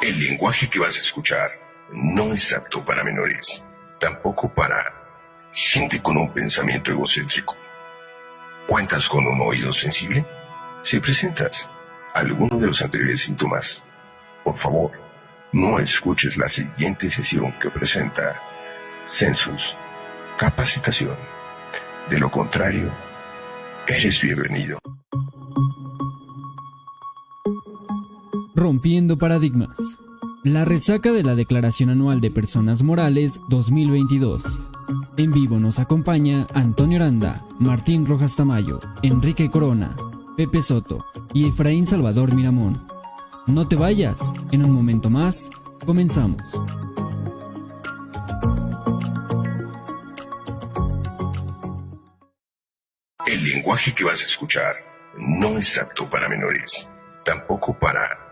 El lenguaje que vas a escuchar no es apto para menores, tampoco para gente con un pensamiento egocéntrico. ¿Cuentas con un oído sensible? Si presentas alguno de los anteriores síntomas, por favor, no escuches la siguiente sesión que presenta Census Capacitación. De lo contrario, eres bienvenido. Rompiendo paradigmas. La resaca de la Declaración Anual de Personas Morales 2022. En vivo nos acompaña Antonio Aranda, Martín Rojas Tamayo, Enrique Corona, Pepe Soto y Efraín Salvador Miramón. No te vayas, en un momento más, comenzamos. El lenguaje que vas a escuchar no es apto para menores, tampoco para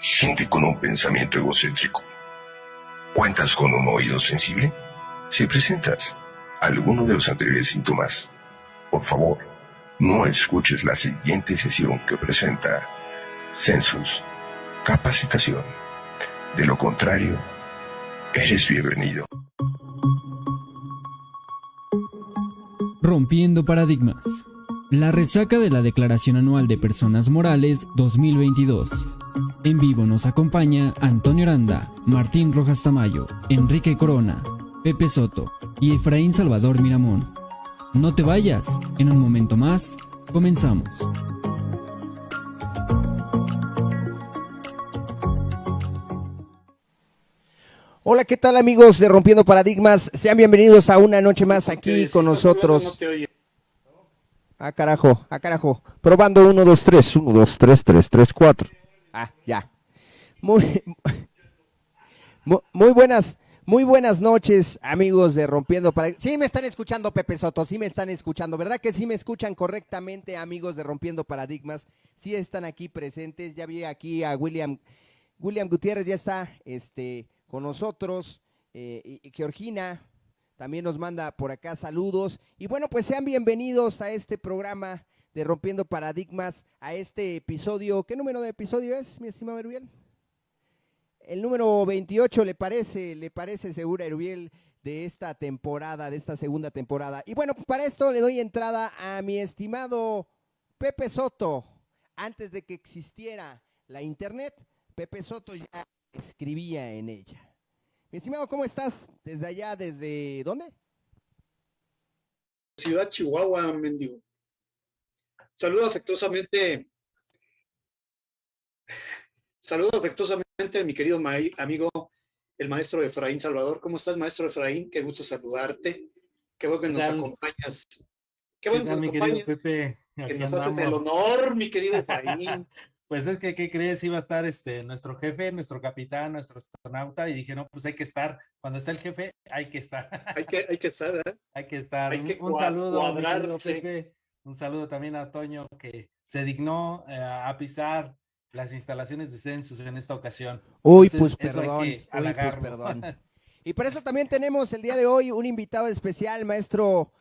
gente con un pensamiento egocéntrico. ¿Cuentas con un oído sensible? Si presentas alguno de los anteriores síntomas, por favor, no escuches la siguiente sesión que presenta Census Capacitación. De lo contrario, eres bienvenido. Rompiendo paradigmas. La resaca de la Declaración Anual de Personas Morales 2022. En vivo nos acompaña Antonio Aranda, Martín Rojas Tamayo, Enrique Corona, Pepe Soto y Efraín Salvador Miramón. No te vayas, en un momento más, comenzamos. Hola, ¿qué tal amigos de Rompiendo Paradigmas? Sean bienvenidos a una noche más aquí con nosotros. Ah, carajo, ah, carajo. Probando 1, 2, 3, 1, 2, 3, 3, 3, 4. Ah, ya. Muy, muy buenas, muy buenas noches, amigos de Rompiendo Paradigmas. Sí me están escuchando, Pepe Soto, sí me están escuchando, ¿verdad que sí me escuchan correctamente, amigos de Rompiendo Paradigmas? Sí están aquí presentes, ya vi aquí a William, William Gutiérrez ya está, este, con nosotros, eh, y Georgina también nos manda por acá saludos. Y bueno, pues sean bienvenidos a este programa de Rompiendo Paradigmas, a este episodio. ¿Qué número de episodio es, mi estimado Erubiel? El número 28, ¿le parece? ¿Le parece segura, Erubiel? de esta temporada, de esta segunda temporada. Y bueno, para esto le doy entrada a mi estimado Pepe Soto. Antes de que existiera la internet, Pepe Soto ya escribía en ella. Mi estimado, ¿cómo estás? Desde allá, ¿desde dónde? Ciudad Chihuahua, mendigo. Saludo afectuosamente. Saludo afectuosamente a mi querido amigo, el maestro Efraín Salvador. ¿Cómo estás, maestro Efraín? Qué gusto saludarte. Qué bueno que nos acompañas. Qué bueno que nos acompañas. Pepe, que nos haces el honor, mi querido Efraín. pues es que, ¿qué crees? Iba a estar este, nuestro jefe, nuestro capitán, nuestro astronauta, y dije, no, pues hay que estar. Cuando está el jefe, hay que estar. Hay que, hay que estar, ¿eh? Hay que estar. Hay que un, saludo, Pepe. Un saludo también a Toño, que se dignó eh, a pisar las instalaciones de Census en esta ocasión. Uy, pues perdón. Uy, pues perdón. y por eso también tenemos el día de hoy un invitado especial, maestro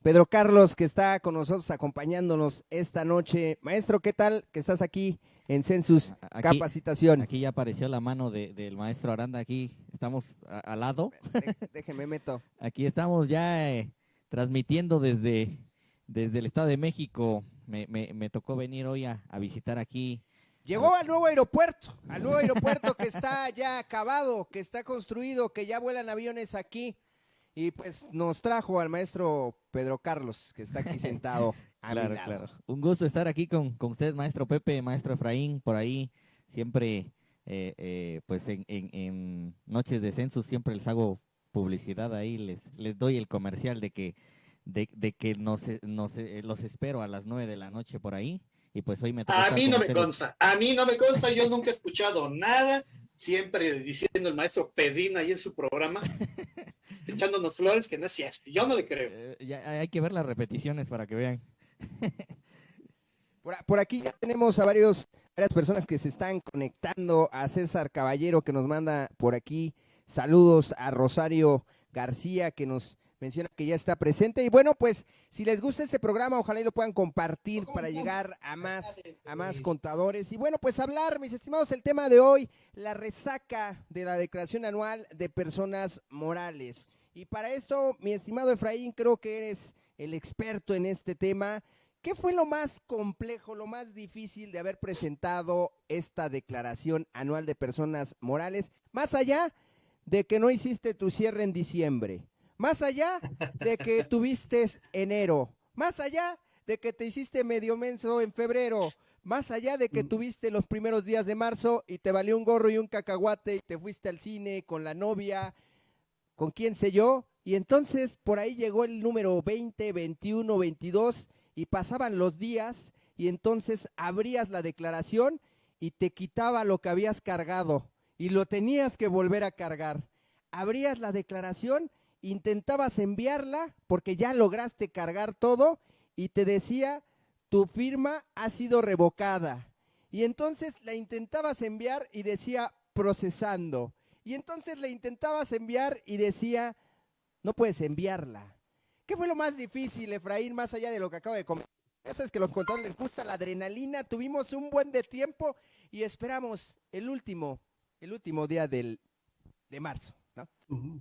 Pedro Carlos, que está con nosotros acompañándonos esta noche. Maestro, ¿qué tal que estás aquí en Census Capacitación? Aquí ya apareció la mano del maestro Aranda, aquí estamos al lado. déjeme meto. Aquí estamos ya eh, transmitiendo desde, desde el Estado de México. Me, me, tocó venir hoy a, a visitar aquí Llegó al nuevo aeropuerto, al nuevo aeropuerto que está ya acabado, que está construido, que ya vuelan aviones aquí. Y pues nos trajo al maestro Pedro Carlos, que está aquí sentado. claro, claro. Un gusto estar aquí con, con usted, maestro Pepe, maestro Efraín, por ahí. Siempre, eh, eh, pues en, en, Noches de Census siempre les hago publicidad ahí, les, les doy el comercial de que, de, de que nos, nos, eh, los espero a las nueve de la noche por ahí. Y pues hoy me A mí no me consta, a mí no me consta, yo nunca he escuchado nada, siempre diciendo el maestro Pedín ahí en su programa. echándonos flores que no es cierto. Yo no le creo. Eh, hay que ver las repeticiones para que vean. por, aquí ya tenemos a varios, varias personas que se están conectando. A César Caballero que nos manda por aquí. Saludos a Rosario García que nos menciona que ya está presente. Y bueno, pues si les gusta este programa, ojalá y lo puedan compartir para llegar a más, a más contadores. Y bueno, pues hablar, mis estimados, el tema de hoy, la resaca de la declaración anual de personas morales. Y para esto, mi estimado Efraín, creo que eres el experto en este tema. ¿Qué fue lo más complejo, lo más difícil de haber presentado esta declaración anual de personas morales? Más allá de que no hiciste tu cierre en diciembre, más allá de que tuviste enero, más allá de que te hiciste medio menso en febrero, más allá de que mm. tuviste los primeros días de marzo y te valió un gorro y un cacahuate y te fuiste al cine con la novia, con quién sé yo, y entonces por ahí llegó el número 20, 21, 22 y pasaban los días y entonces abrías la declaración y te quitaba lo que habías cargado y lo tenías que volver a cargar. Abrías la declaración, intentabas enviarla porque ya lograste cargar todo y te decía, tu firma ha sido revocada. Y entonces la intentabas enviar y decía, procesando. Y entonces la intentabas enviar y decía, no puedes enviarla. ¿Qué fue lo más difícil, Efraín, más allá de lo que acabo de comentar? Eso es que los contadores les gusta la adrenalina. Tuvimos un buen de tiempo y esperamos el último, el último día del, de marzo. ¿No?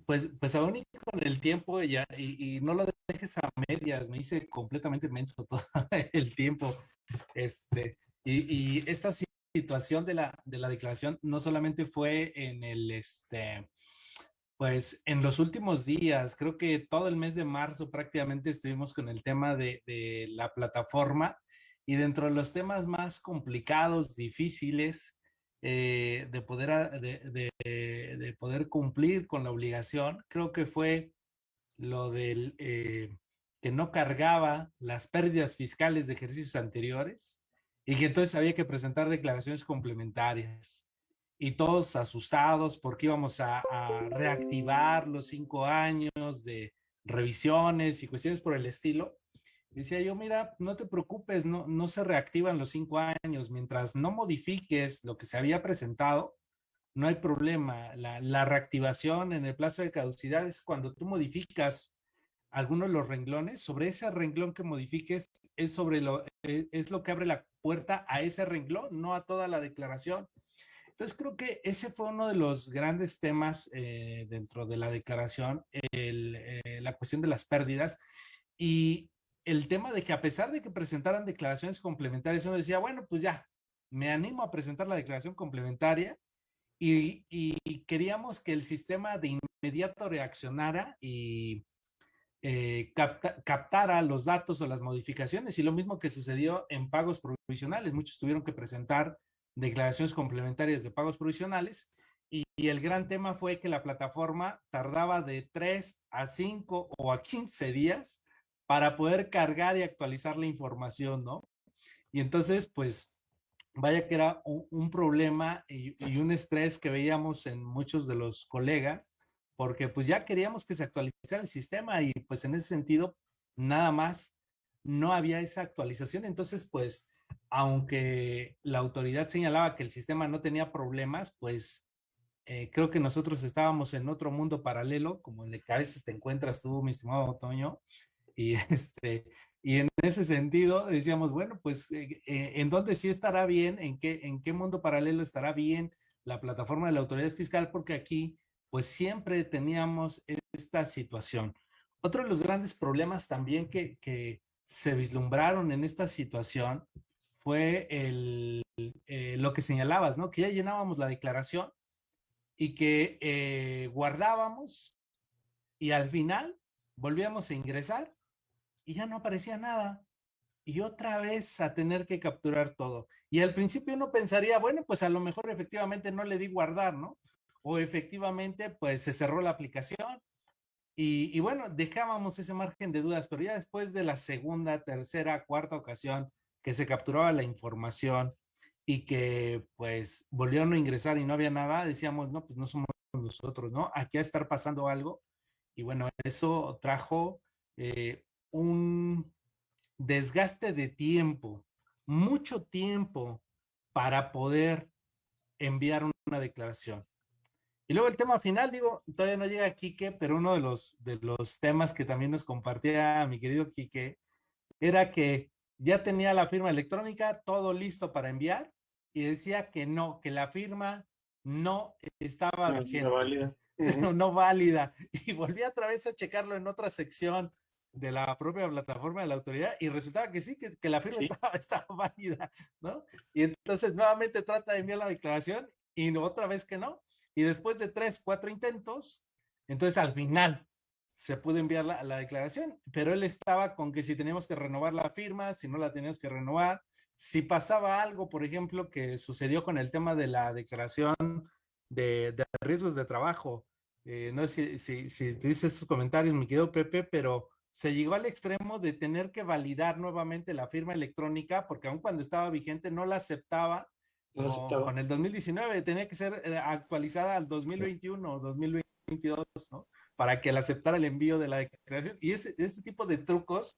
Pues, pues aún con el tiempo ya, y, no lo dejes a medias, me hice completamente menso todo el tiempo. Este, y, y esta situación de la, de la declaración no solamente fue en el, este, pues en los últimos días, creo que todo el mes de marzo prácticamente estuvimos con el tema de, la plataforma y dentro de los temas más complicados, difíciles eh, de, poder, de, poder cumplir con la obligación, creo que fue lo del eh, que no cargaba las pérdidas fiscales de ejercicios anteriores y que entonces había que presentar declaraciones complementarias y todos asustados porque íbamos a, reactivar los cinco años de revisiones y cuestiones por el estilo. Decía yo, mira, no te preocupes, no, no se reactivan los cinco años. Mientras no modifiques lo que se había presentado, no hay problema. La, reactivación en el plazo de caducidad es cuando tú modificas algunos de los renglones. Sobre ese renglón que modifiques es, sobre lo, e, es lo que abre la puerta a ese renglón, no a toda la declaración. Entonces creo que ese fue uno de los grandes temas eh, dentro de la declaración, eh, la cuestión de las pérdidas y el tema de que a pesar de que presentaran declaraciones complementarias, uno decía, bueno, pues ya, me animo a presentar la declaración complementaria y, queríamos que el sistema de inmediato reaccionara y eh, captara los datos o las modificaciones y lo mismo que sucedió en pagos provisionales. Muchos tuvieron que presentar declaraciones complementarias de pagos provisionales y, el gran tema fue que la plataforma tardaba de 3 a 5 o a 15 días para poder cargar y actualizar la información, ¿no? Y entonces, pues, vaya que era un, problema y, y, un estrés que veíamos en muchos de los colegas, porque pues ya queríamos que se actualizara el sistema y pues en ese sentido, nada más, no había esa actualización. Entonces, pues, aunque la autoridad señalaba que el sistema no tenía problemas, pues eh, creo que nosotros estábamos en otro mundo paralelo, como en el que a veces te encuentras tú, mi estimado Otoño, y, este, y en ese sentido decíamos, bueno, pues, eh, eh, ¿en dónde sí estará bien? ¿En qué, ¿En qué mundo paralelo estará bien la plataforma de la autoridad fiscal? Porque aquí, pues, siempre teníamos esta situación. Otro de los grandes problemas también que, que se vislumbraron en esta situación fue el, eh, lo que señalabas, ¿no? Que ya llenábamos la declaración y que guardábamos y al final volvíamos a ingresar y ya no aparecía nada. Y otra vez a tener que capturar todo. Y al principio uno pensaría, bueno, pues a lo mejor efectivamente no le di guardar, ¿no? O efectivamente pues se cerró la aplicación. Y, bueno, dejábamos ese margen de dudas, pero ya después de la segunda, tercera, cuarta ocasión que se capturaba la información y que pues volvieron a ingresar y no había nada, decíamos, no, pues no somos nosotros, ¿no? Aquí a estar pasando algo. Y bueno, eso trajo eh, un desgaste de tiempo, mucho tiempo para poder enviar una declaración. Y luego el tema final, digo, todavía no llega Quique, pero uno de los, de los temas que también nos compartía mi querido Quique era que ya tenía la firma electrónica, todo listo para enviar, y decía que no, que la firma no estaba vigente. No válida. No, no válida. Y volví otra vez a checarlo en otra sección de la propia plataforma de la autoridad y resultaba que sí, que, la firma estaba, válida, ¿no? Y entonces nuevamente trata de enviar la declaración y otra vez que no. Y después de tres, cuatro intentos, entonces al final se pudo enviar la, la, declaración, pero él estaba con que si teníamos que renovar la firma, si no la teníamos que renovar, si pasaba algo, por ejemplo, que sucedió con el tema de la declaración de, de riesgos de trabajo. Eh, no sé si, si, si tuviste esos comentarios, mi querido Pepe, pero se llegó al extremo de tener que validar nuevamente la firma electrónica, porque aun cuando estaba vigente no la aceptaba, con el 2019, tenía que ser eh, actualizada al 2021 o 2022, ¿no? Para que la aceptara el envío de la declaración. Y ese, ese tipo de trucos,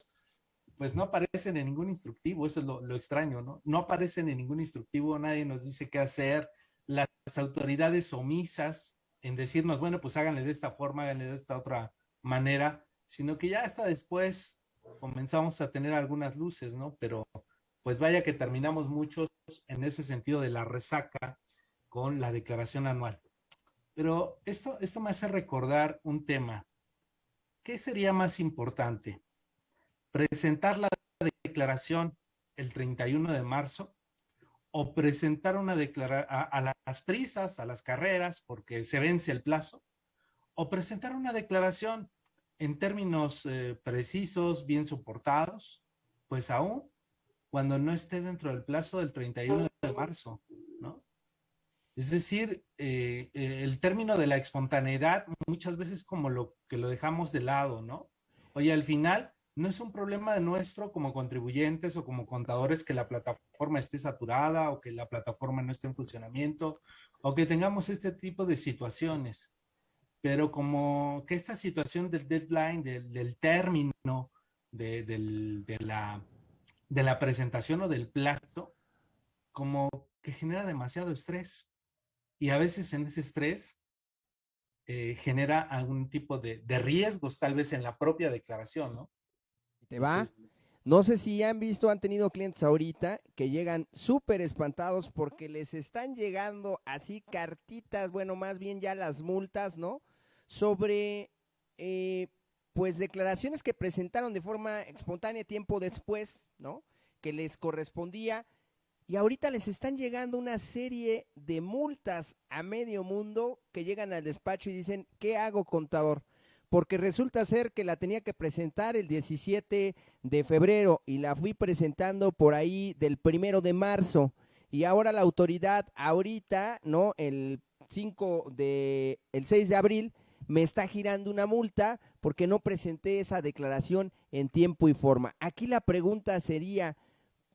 pues no aparecen en ningún instructivo, eso es lo, lo extraño, ¿no? No aparecen en ningún instructivo, nadie nos dice qué hacer, las autoridades omisas en decirnos, bueno, pues háganle de esta forma, háganle de esta otra manera, sino que ya hasta después comenzamos a tener algunas luces, ¿no? Pero pues vaya que terminamos muchos en ese sentido de la resaca con la declaración anual. Pero esto, esto me hace recordar un tema. ¿Qué sería más importante? ¿Presentar la declaración el 31 de marzo o presentar una declaración a, las prisas, a las carreras, porque se vence el plazo, o presentar una declaración en términos eh, precisos, bien soportados, pues aún cuando no esté dentro del plazo del 31 de marzo, ¿no? Es decir, eh, eh, el término de la espontaneidad muchas veces como lo que lo dejamos de lado, ¿no? Oye, al final no es un problema de nuestro como contribuyentes o como contadores que la plataforma esté saturada o que la plataforma no esté en funcionamiento o que tengamos este tipo de situaciones pero como que esta situación del deadline, del, término de, de, la, de la presentación o del plazo, como que genera demasiado estrés. Y a veces en ese estrés eh, genera algún tipo de, de, riesgos, tal vez en la propia declaración, ¿no? ¿Te va? No sé si han visto, han tenido clientes ahorita que llegan súper espantados porque les están llegando así cartitas, bueno, más bien ya las multas, ¿no? Sobre eh, pues declaraciones que presentaron de forma espontánea tiempo después, ¿no? Que les correspondía y ahorita les están llegando una serie de multas a medio mundo que llegan al despacho y dicen, ¿qué hago contador? Porque resulta ser que la tenía que presentar el 17 de febrero y la fui presentando por ahí del primero de marzo. Y ahora la autoridad, ahorita, ¿no? El 5 de, el 6 de abril, me está girando una multa porque no presenté esa declaración en tiempo y forma. Aquí la pregunta sería,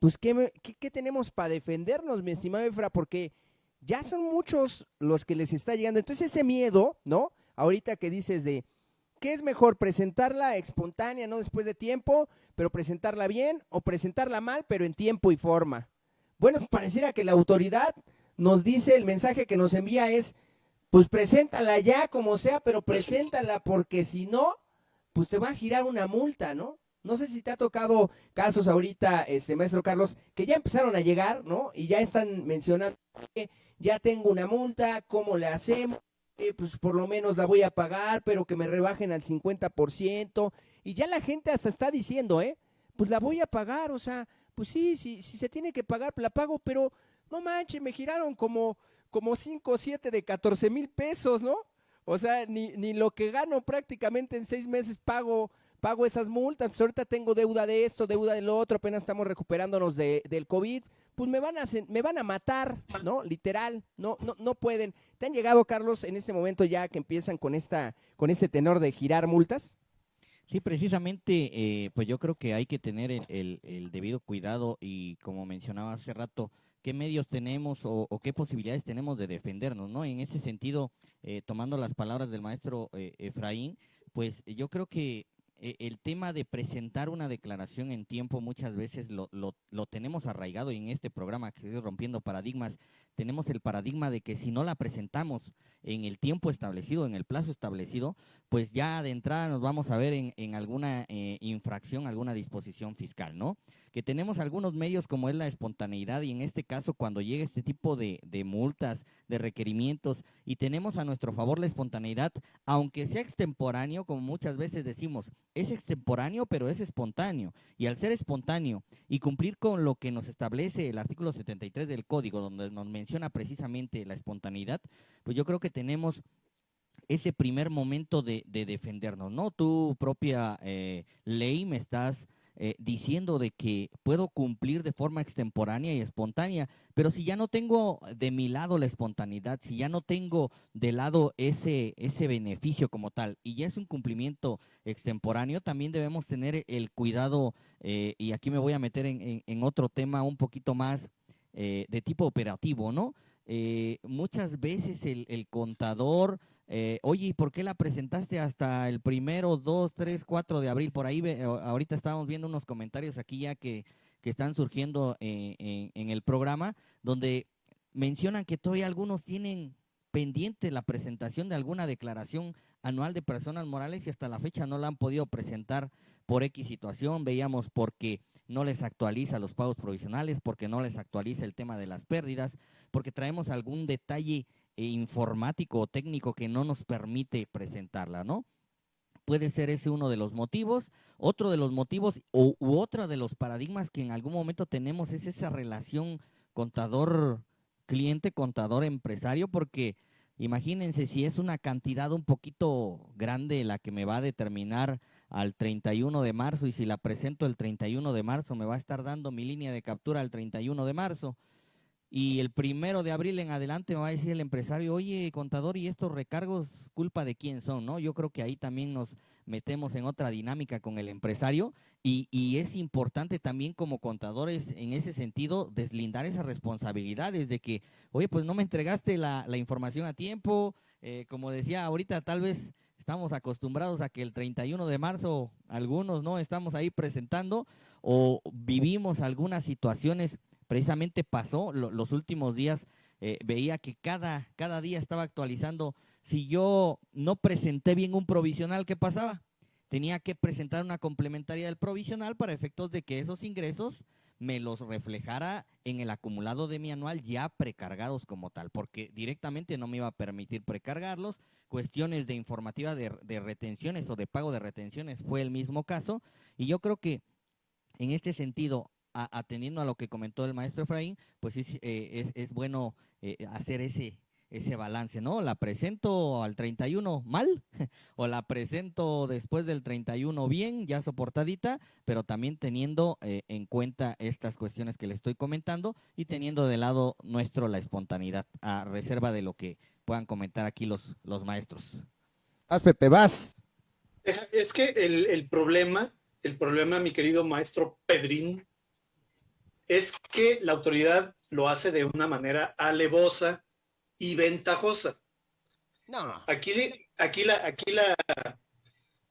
pues, ¿qué, qué, tenemos para defendernos, mi estimado Efra? Porque ya son muchos los que les está llegando. Entonces ese miedo, ¿no? Ahorita que dices de, ¿qué es mejor? ¿Presentarla espontánea, no después de tiempo, pero presentarla bien o presentarla mal, pero en tiempo y forma? Bueno, pareciera que la autoridad nos dice, el mensaje que nos envía es, pues preséntala ya como sea, pero preséntala porque si no, pues te va a girar una multa, ¿no? No sé si te ha tocado casos ahorita, este maestro Carlos, que ya empezaron a llegar, ¿no? Y ya están mencionando que ya tengo una multa, ¿cómo le hacemos? Eh, pues por lo menos la voy a pagar, pero que me rebajen al 50%. Y ya la gente hasta está diciendo, ¿eh? Pues la voy a pagar, o sea, pues sí, si, si se tiene que pagar, la pago, pero no manches, me giraron como como 5 o 7 de 14 mil pesos, ¿no? O sea, ni, ni lo que gano prácticamente en seis meses pago, pago esas multas. Pues ahorita tengo deuda de esto, deuda de lo otro, apenas estamos recuperándonos de, del COVID. Pues me van a me van a matar, ¿no? Literal, no, no, no pueden. ¿Te han llegado, Carlos, en este momento ya que empiezan con esta, con este tenor de girar multas? Sí, precisamente, eh, pues yo creo que hay que tener el, el debido cuidado y como mencionaba hace rato, qué medios tenemos o, qué posibilidades tenemos de defendernos, ¿no? En ese sentido, eh, tomando las palabras del maestro eh, Efraín, pues yo creo que eh, el tema de presentar una declaración en tiempo muchas veces lo, lo, tenemos arraigado y en este programa que es Rompiendo Paradigmas tenemos el paradigma de que si no la presentamos en el tiempo establecido, en el plazo establecido, pues ya de entrada nos vamos a ver en, alguna eh, infracción, alguna disposición fiscal, ¿no? Que tenemos algunos medios como es la espontaneidad y en este caso cuando llega este tipo de, de multas, de requerimientos y tenemos a nuestro favor la espontaneidad, aunque sea extemporáneo, como muchas veces decimos, es extemporáneo pero es espontáneo y al ser espontáneo y cumplir con lo que nos establece el artículo 73 del código donde nos menciona precisamente la espontaneidad, pues yo creo que tenemos ese primer momento de, defendernos, ¿no? Tu propia eh, ley me estás eh, diciendo de que puedo cumplir de forma extemporánea y espontánea, pero si ya no tengo de mi lado la espontaneidad, si ya no tengo de lado ese, ese beneficio como tal, y ya es un cumplimiento extemporáneo, también debemos tener el cuidado, eh, y aquí me voy a meter en, otro tema un poquito más de tipo operativo, ¿no? muchas veces el contador eh, oye, ¿y por qué la presentaste hasta el primero, dos, tres, cuatro de abril? Por ahí ahorita estábamos viendo unos comentarios aquí ya que, están surgiendo eh, en, el programa, donde mencionan que todavía algunos tienen pendiente la presentación de alguna declaración anual de personas morales y hasta la fecha no la han podido presentar por X situación. Veíamos porque no les actualiza los pagos provisionales, porque no les actualiza el tema de las pérdidas, porque traemos algún detalle informático o técnico que no nos permite presentarla, ¿no? Puede ser ese uno de los motivos. Otro de los motivos u otro de los paradigmas que en algún momento tenemos es esa relación contador-cliente, contador-empresario, porque imagínense si es una cantidad un poquito grande la que me va a determinar al 31 de marzo y si la presento el 31 de marzo me va a estar dando mi línea de captura el 31 de marzo y el primero de abril en adelante me va a decir el empresario, oye, contador, ¿y estos recargos culpa de quién son? ¿no? Yo creo que ahí también nos metemos en otra dinámica con el empresario y, y es importante también como contadores en ese sentido deslindar esas responsabilidades de que, oye, pues no me entregaste la, la información a tiempo, eh, como decía ahorita, tal vez estamos acostumbrados a que el 31 de marzo algunos no estamos ahí presentando o vivimos algunas situaciones precisamente pasó los últimos días, eh, veía que cada, cada día estaba actualizando. Si yo no presenté bien un provisional, ¿qué pasaba? Tenía que presentar una complementaria del provisional para efectos de que esos ingresos me los reflejara en el acumulado de mi anual ya precargados como tal, porque directamente no me iba a permitir precargarlos. Cuestiones de informativa de, de retenciones o de pago de retenciones fue el mismo caso. Y yo creo que en este sentido, atendiendo a lo que comentó el maestro Efraín, pues es, eh, es, bueno eh, hacer ese, ese balance, ¿no? ¿La presento al 31 mal o la presento después del 31 bien, ya soportadita, pero también teniendo eh, en cuenta estas cuestiones que le estoy comentando y teniendo de lado nuestro la espontaneidad, a reserva de lo que puedan comentar aquí los, los maestros. Haz, Pepe, vas. Es que el, el problema, el problema, mi querido maestro Pedrín, es que la autoridad lo hace de una manera alevosa y ventajosa. No. Aquí, aquí, la, aquí la,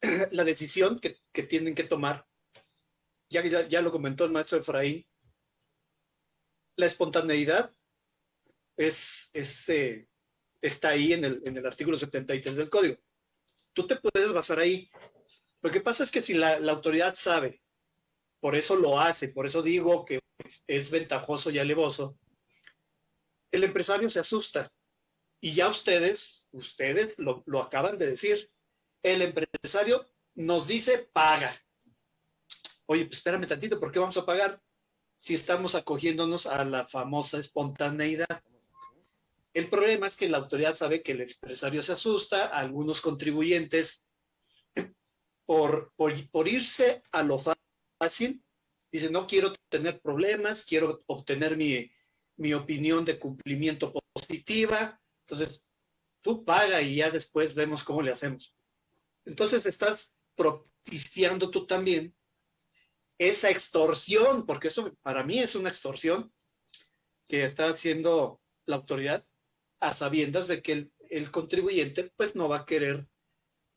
la decisión que, tienen que tomar, ya, ya, ya lo comentó el maestro Efraín, la espontaneidad es, eh, está ahí en el, en el artículo 73 del código. Tú te puedes basar ahí. Lo que pasa es que si la, la autoridad sabe por eso lo hace, por eso digo que es ventajoso y alevoso, el empresario se asusta. Y ya ustedes, ustedes lo, acaban de decir, el empresario nos dice paga. Oye, pues espérame tantito, ¿por qué vamos a pagar si estamos acogiéndonos a la famosa espontaneidad? El problema es que la autoridad sabe que el empresario se asusta, algunos contribuyentes, por, por irse a lo fácil, dice, no quiero tener problemas, quiero obtener mi, mi opinión de cumplimiento positiva, entonces tú paga y ya después vemos cómo le hacemos. Entonces estás propiciando tú también esa extorsión, porque eso para mí es una extorsión que está haciendo la autoridad a sabiendas de que el, contribuyente pues no va a querer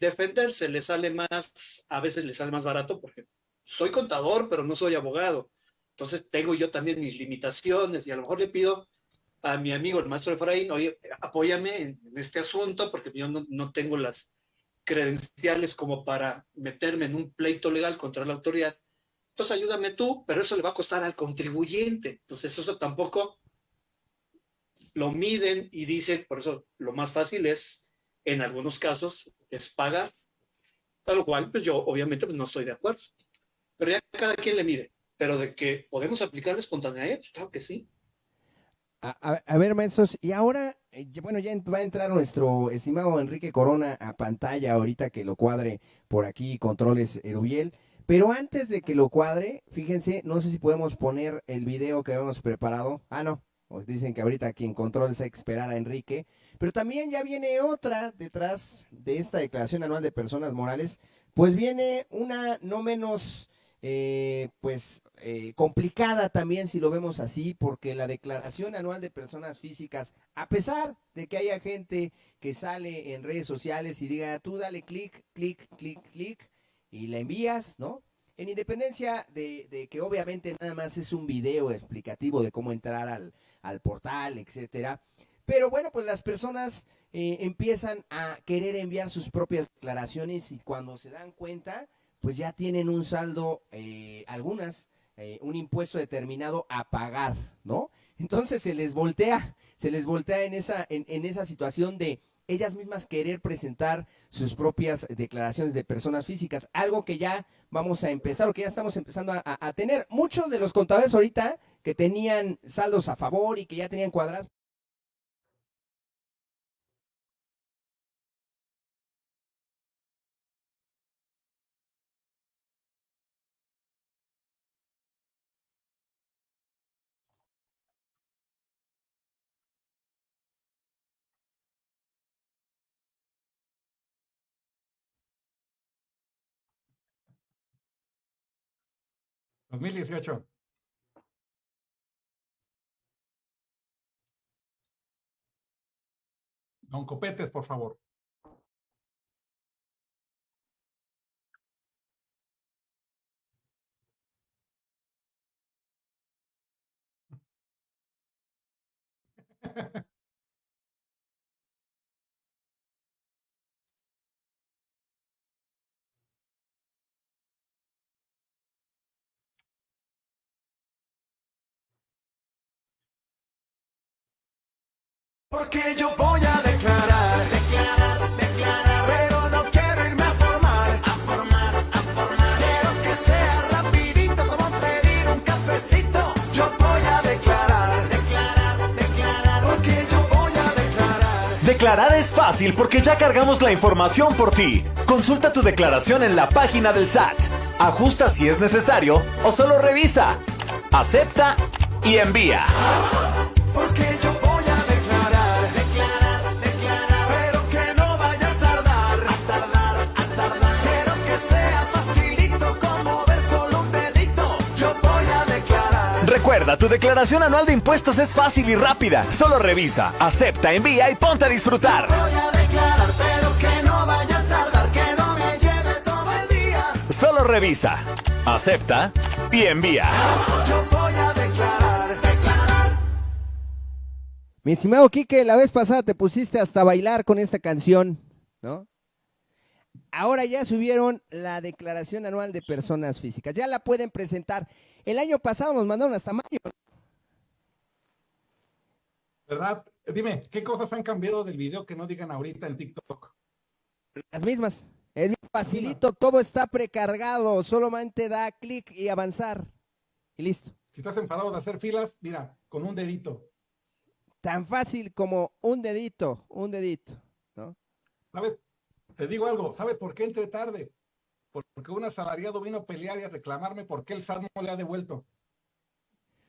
defenderse, le sale más, a veces le sale más barato, por ejemplo, soy contador, pero no soy abogado. Entonces tengo yo también mis limitaciones y a lo mejor le pido a mi amigo, el maestro Efraín, oye, apóyame en, este asunto porque yo no, tengo las credenciales como para meterme en un pleito legal contra la autoridad. Entonces ayúdame tú, pero eso le va a costar al contribuyente. Entonces eso tampoco lo miden y dicen, por eso lo más fácil es, en algunos casos, es pagar. Lo cual, pues yo obviamente pues, no estoy de acuerdo. Pero ya cada quien le mide. Pero de que podemos aplicar la espontaneidad, pues, claro que sí. A, ver, maestros, y ahora, eh, bueno, ya va a entrar nuestro estimado Enrique Corona a pantalla ahorita que lo cuadre por aquí, controles Erubiel. Pero antes de que lo cuadre, fíjense, no sé si podemos poner el video que habíamos preparado. Ah, no, dicen que ahorita quien controla es esperar a Enrique. Pero también ya viene otra detrás de esta declaración anual de personas morales. Pues viene una no menos, eh, pues, eh, complicada también si lo vemos así, porque la declaración anual de personas físicas, a pesar de que haya gente que sale en redes sociales y diga, tú dale clic, clic, clic, clic, y la envías, ¿no? En independencia de, que obviamente nada más es un video explicativo de cómo entrar al, portal, etcétera. Pero bueno, pues las personas eh, empiezan a querer enviar sus propias declaraciones y cuando se dan cuenta, pues ya tienen un saldo, eh, algunas, eh, un impuesto determinado a pagar, ¿no? Entonces se les voltea, se les voltea en esa, en esa situación de ellas mismas querer presentar sus propias declaraciones de personas físicas, algo que ya vamos a empezar o que ya estamos empezando a, tener. Muchos de los contadores ahorita que tenían saldos a favor y que ya tenían cuadrados, 2018. Don Copetes, por favor. Porque yo voy a declarar, declarar, declarar, pero no quiero irme a formar, a formar, a formar. Quiero que sea rapidito como pedir un cafecito. Yo voy a declarar, declarar, declarar, porque yo voy a declarar. Declarar es fácil porque ya cargamos la información por ti. Consulta tu declaración en la página del SAT. Ajusta si es necesario o solo revisa. Acepta y envía. Porque yo Recuerda, tu declaración anual de impuestos es fácil y rápida. Solo revisa, acepta, envía y ponte a disfrutar. Voy a declarar, pero que no vaya a tardar, que no me lleve todo el día. Solo revisa, acepta y envía. Yo voy a declarar, declarar. Mi estimado Quique, la vez pasada te pusiste hasta bailar con esta canción, ¿no? Ahora ya subieron la declaración anual de personas físicas. Ya la pueden presentar. El año pasado nos mandaron hasta mayo. ¿Verdad? Dime, ¿qué cosas han cambiado del video que no digan ahorita en TikTok? Las mismas. Es facilito, todo está precargado. Solamente da clic y avanzar. Y listo. Si estás enfadado de hacer filas, mira, con un dedito. Tan fácil como un dedito, un dedito, ¿no? ¿Sabes? Te digo algo, ¿sabes por qué entré tarde? Porque un asalariado vino a pelear y a reclamarme por qué el SAT no le ha devuelto.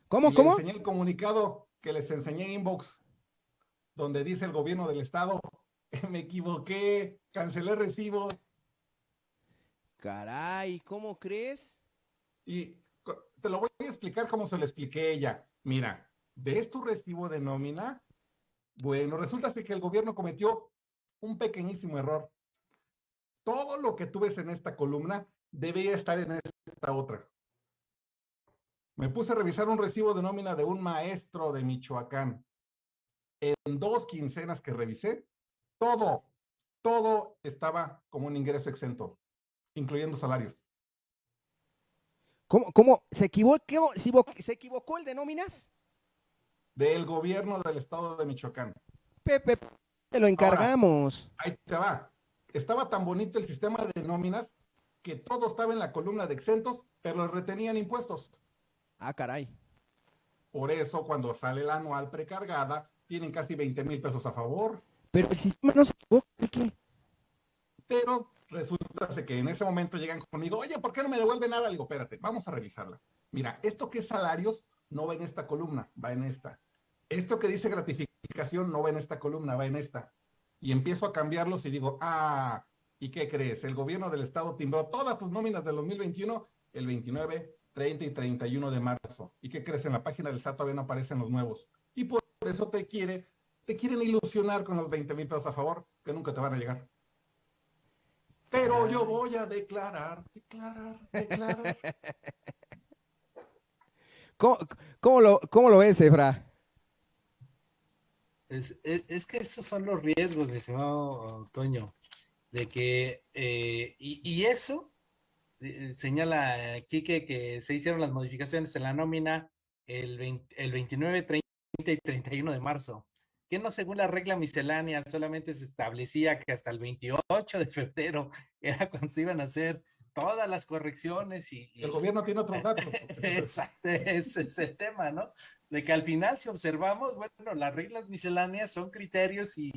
¿Cómo, cómo? enseñé el comunicado que les enseñé inbox, donde dice el gobierno del estado, me equivoqué, cancelé recibo. Caray, ¿cómo crees? Y te lo voy a explicar como se lo expliqué a ella. Mira, ¿ves tu recibo de nómina? Bueno, resulta que el gobierno cometió un pequeñísimo error todo lo que tú ves en esta columna debía estar en esta otra. Me puse a revisar un recibo de nómina de un maestro de Michoacán. en dos quincenas que revisé, todo, todo estaba como un ingreso exento, incluyendo salarios. ¿Cómo, cómo se equivocó, se equivocó el de nóminas? Del gobierno del estado de Michoacán. Pepe, te lo encargamos. ahí te va. Estaba tan bonito el sistema de nóminas que todo estaba en la columna de exentos, pero retenían impuestos. Ah, caray. Por eso, cuando sale la anual precargada, tienen casi 20 mil pesos a favor. Pero el sistema no se equivocó. Pero resulta que en ese momento llegan conmigo, oye, ¿por qué no me devuelve nada? Le digo, espérate, vamos a revisarla. Mira, esto que es salarios no va en esta columna, va en esta. Esto que dice gratificación no va en esta columna, va en esta. Y empiezo a cambiarlos y digo, ah, ¿y qué crees? El gobierno del estado timbró todas tus nóminas del 2021 el 29, 30 y 31 de marzo. ¿Y qué crees? En la página del SAT todavía no aparecen los nuevos. Y por eso te quiere, te quieren ilusionar con los 20 mil pesos a favor que nunca te van a llegar. Pero yo voy a declarar, declarar, declarar. ¿Cómo, lo, cómo lo ves, Efra? Es, es, que esos son los riesgos, mi estimado Toño, de que, eh, y, y, eso eh, señala Quique que se hicieron las modificaciones en la nómina el, el 29, 30 y 31 de marzo que no según la regla miscelánea solamente se establecía que hasta el 28 de febrero era cuando se iban a hacer todas las correcciones y... El gobierno tiene otros datos. Exacto, ese es el tema, ¿no? De que al final, si observamos, bueno, las reglas misceláneas son criterios y,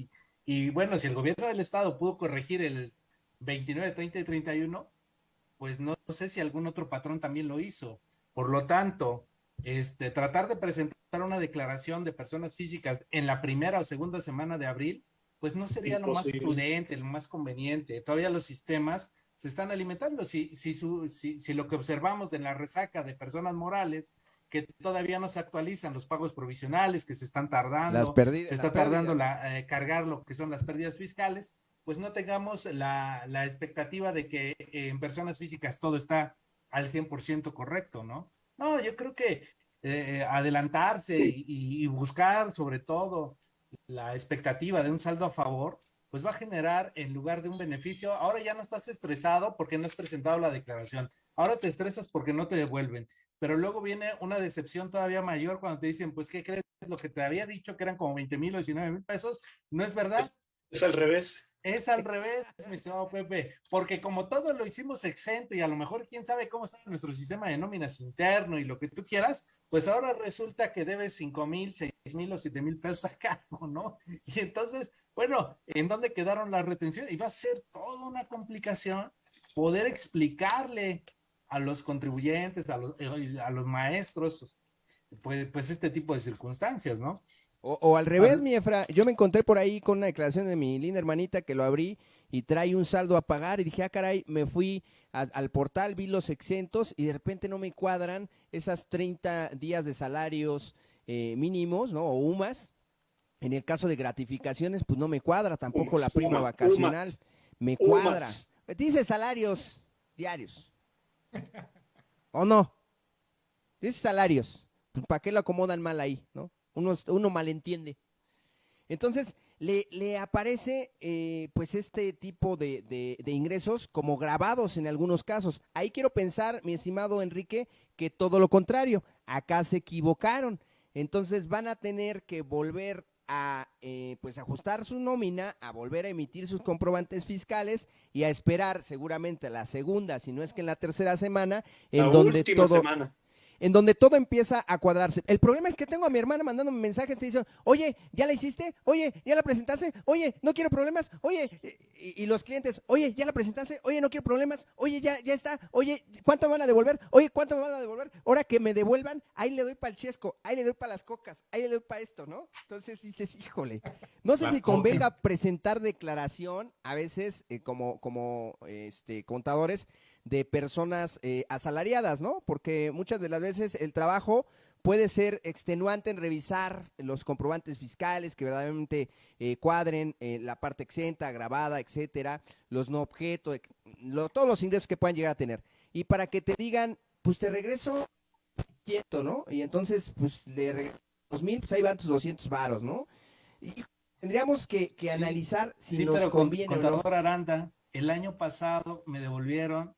y bueno, si el gobierno del estado pudo corregir el 29, 30 y 31, pues no sé si algún otro patrón también lo hizo. Por lo tanto, este, tratar de presentar una declaración de personas físicas en la primera o segunda semana de abril, pues no sería lo más prudente, lo más conveniente. Todavía los sistemas se están alimentando. Si, si, si, lo que observamos en la resaca de personas morales, que todavía no se actualizan los pagos provisionales, que se están tardando, se está tardando la, eh, cargar lo que son las pérdidas fiscales, pues no tengamos la, la expectativa de que en personas físicas todo está al 100% correcto, ¿no? No, yo creo que eh, adelantarse y, buscar sobre todo la expectativa de un saldo a favor, pues va a generar en lugar de un beneficio, ahora ya no estás estresado porque no has presentado la declaración, ahora te estresas porque no te devuelven, pero luego viene una decepción todavía mayor cuando te dicen, pues, ¿qué crees? Lo que te había dicho que eran como 20 mil o 19 mil pesos, no es verdad. Es al revés. Es al revés, mi estimado Pepe, porque como todo lo hicimos exento y a lo mejor quién sabe cómo está nuestro sistema de nóminas interno y lo que tú quieras, pues ahora resulta que debes cinco mil, seis mil o siete mil pesos a cargo, ¿no? Y entonces, bueno, ¿en dónde quedaron las retenciones? Y va a ser toda una complicación poder explicarle a los contribuyentes, a los, eh, maestros, pues, pues este tipo de circunstancias, ¿no? O, al revés, mi Efra, yo me encontré por ahí con una declaración de mi linda hermanita que lo abrí y trae un saldo a pagar y dije, ah, caray, me fui al portal, vi los exentos y de repente no me cuadran esas 30 días de salarios eh, mínimos, ¿no? O UMAS. En el caso de gratificaciones, pues no me cuadra tampoco la prima vacacional. Me cuadra. Dice salarios diarios. ¿O no? Dice salarios. Pues, ¿Para qué lo acomodan mal ahí, no? Uno, uno malentiende. Entonces, le, le aparece eh, pues este tipo de, de, ingresos como grabados en algunos casos. Ahí quiero pensar, mi estimado Enrique, que todo lo contrario, acá se equivocaron. Entonces van a tener que volver a eh, pues ajustar su nómina, a volver a emitir sus comprobantes fiscales y a esperar seguramente la segunda, si no es que en la tercera semana, en donde todo semana en donde todo empieza a cuadrarse. El problema es que tengo a mi hermana mandándome mensajes, te dice, oye, ¿ya la hiciste? Oye, ¿ya la presentaste? Oye, no quiero problemas. Oye, y, los clientes, oye, ¿ya la presentaste? Oye, no quiero problemas. Oye, ya, ya está. Oye, ¿cuánto me van a devolver? Oye, ¿cuánto me van a devolver? Ahora que me devuelvan, ahí le doy para el chesco, ahí le doy para las cocas, ahí le doy para esto, ¿no? Entonces dices, híjole, no sé si convenga presentar declaración, a veces eh, como, como este, contadores, de personas eh, asalariadas, ¿no? Porque muchas de las veces el trabajo puede ser extenuante en revisar los comprobantes fiscales que verdaderamente eh, cuadren eh, la parte exenta, grabada, etcétera, los no objetos, todos los ingresos que puedan llegar a tener. Y para que te digan, pues te regreso quieto, ¿no? Y entonces, pues le regreso dos mil, pues ahí van tus 200 varos, ¿no? tendríamos que, analizar si nos conviene contador Aranda, el año pasado me devolvieron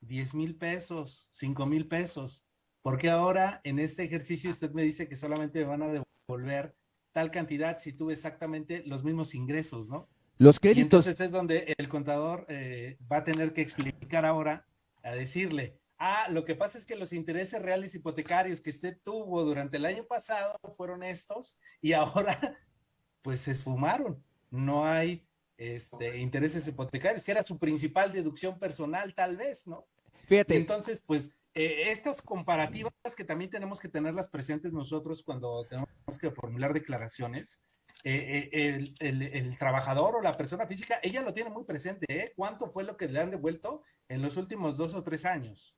10 mil pesos, 5 mil pesos. porque ahora en este ejercicio usted me dice que solamente me van a devolver tal cantidad si tuve exactamente los mismos ingresos, ¿no? Los créditos. entonces es donde el contador eh, va a tener que explicar ahora, a decirle, ah, lo que pasa es que los intereses reales hipotecarios que usted tuvo durante el año pasado fueron estos y ahora pues se esfumaron. No hay este, intereses hipotecarios, que era su principal deducción personal tal vez, ¿no? Fíjate. Entonces, pues eh, estas comparativas que también tenemos que tenerlas presentes nosotros cuando tenemos que formular declaraciones, eh, eh, el, trabajador o la persona física, ella lo tiene muy presente, ¿eh? ¿Cuánto fue lo que le han devuelto en los últimos dos o tres años?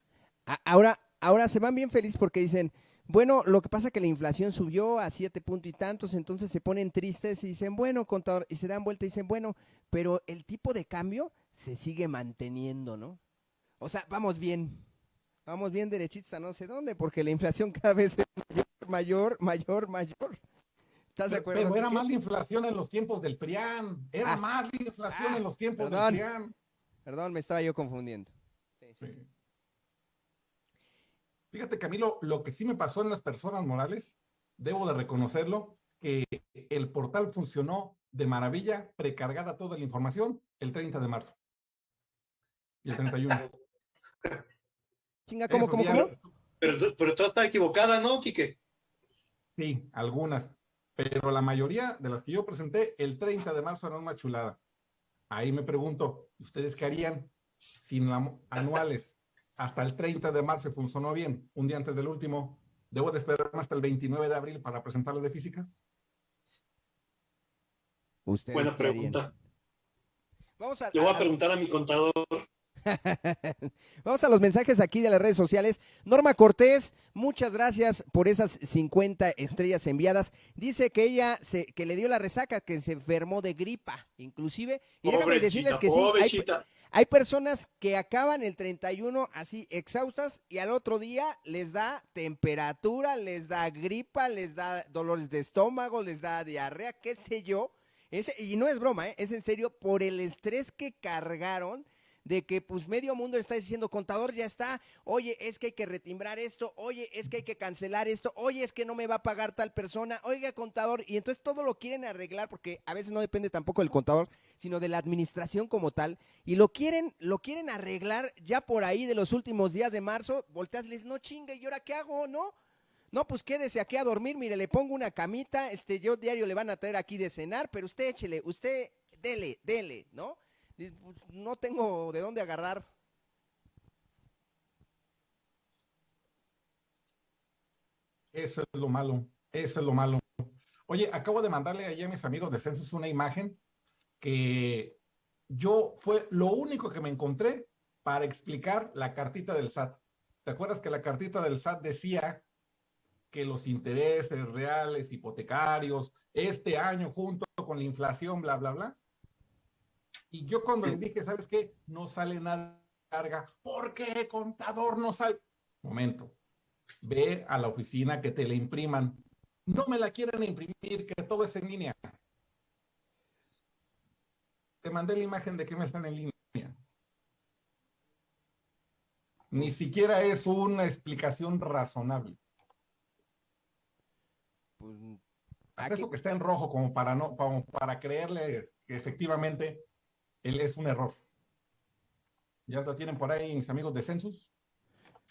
Ahora, ahora se van bien felices porque dicen, bueno, lo que pasa es que la inflación subió a siete puntos y tantos, entonces se ponen tristes y dicen, bueno, contador, y se dan vuelta y dicen, bueno, pero el tipo de cambio se sigue manteniendo, ¿no? O sea, vamos bien, vamos bien derechitos a no sé dónde, porque la inflación cada vez es mayor, mayor, mayor. ¿Estás de acuerdo? Pero era más la inflación en los tiempos del PRIAN. Era ah. más la inflación en los tiempos del PRIAN. Perdón, me estaba yo confundiendo. Fíjate, Camilo, lo que sí me pasó en las personas morales, debo de reconocerlo, que el portal funcionó de maravilla, precargada toda la información, el 30 de marzo. Y el 31. Chinga, ¿cómo, cómo, cómo? Pero, pero toda está equivocada, ¿no, Quique? Sí, algunas pero la mayoría de las que yo presenté el 30 de marzo eran una chulada. Ahí me pregunto, ¿ustedes qué harían si anuales hasta el 30 de marzo funcionó bien, un día antes del último, debo de esperar hasta el 29 de abril para presentarlas de físicas? Buena pregunta. Vamos a, Le voy a preguntar a mi contador. Vamos a los mensajes aquí de las redes sociales. Norma Cortés, muchas gracias por esas 50 estrellas enviadas. Dice que ella se, que le dio la resaca, que se enfermó de gripa, inclusive. Y déjame decirles que sí, hay, personas que acaban el 31 así exhaustas y al otro día les da temperatura, les da gripa, les da dolores de estómago, les da diarrea, qué sé yo. y no es broma, ¿eh? es en serio, por el estrés que cargaron de que pues medio mundo está diciendo, contador ya está, oye, es que hay que retimbrar esto, oye, es que hay que cancelar esto, oye, es que no me va a pagar tal persona, oiga, contador, y entonces todo lo quieren arreglar porque a veces no depende tampoco del contador, sino de la administración como tal, y lo quieren, lo quieren arreglar ya por ahí de los últimos días de marzo, volteas, les no chingue, ¿y ahora qué hago, no? No, pues quédese aquí a dormir, mire, le pongo una camita, este, yo diario le van a traer aquí de cenar, pero usted échele, usted dele, dele, ¿no? Pues, no tengo de dónde agarrar. Eso es lo malo, eso es lo malo. Oye, acabo de mandarle allí a mis amigos de Census una imagen que yo fue lo único que me encontré para explicar la cartita del SAT. ¿Te acuerdas que la cartita del SAT decía que los intereses reales hipotecarios este año junto con la inflación, bla, bla, bla? Y yo cuando le dije, ¿sabes qué? No sale nada carga. ¿Por qué, contador, no sale? Momento. Ve a la oficina que te la impriman. No me la quieren imprimir, que todo es en línea. Te mandé la imagen de que me están en línea. Ni siquiera es una explicación razonable. Pues, Eso que está en rojo como para no, como para creerle que efectivamente él es un error. Ya lo tienen por ahí mis amigos de Census.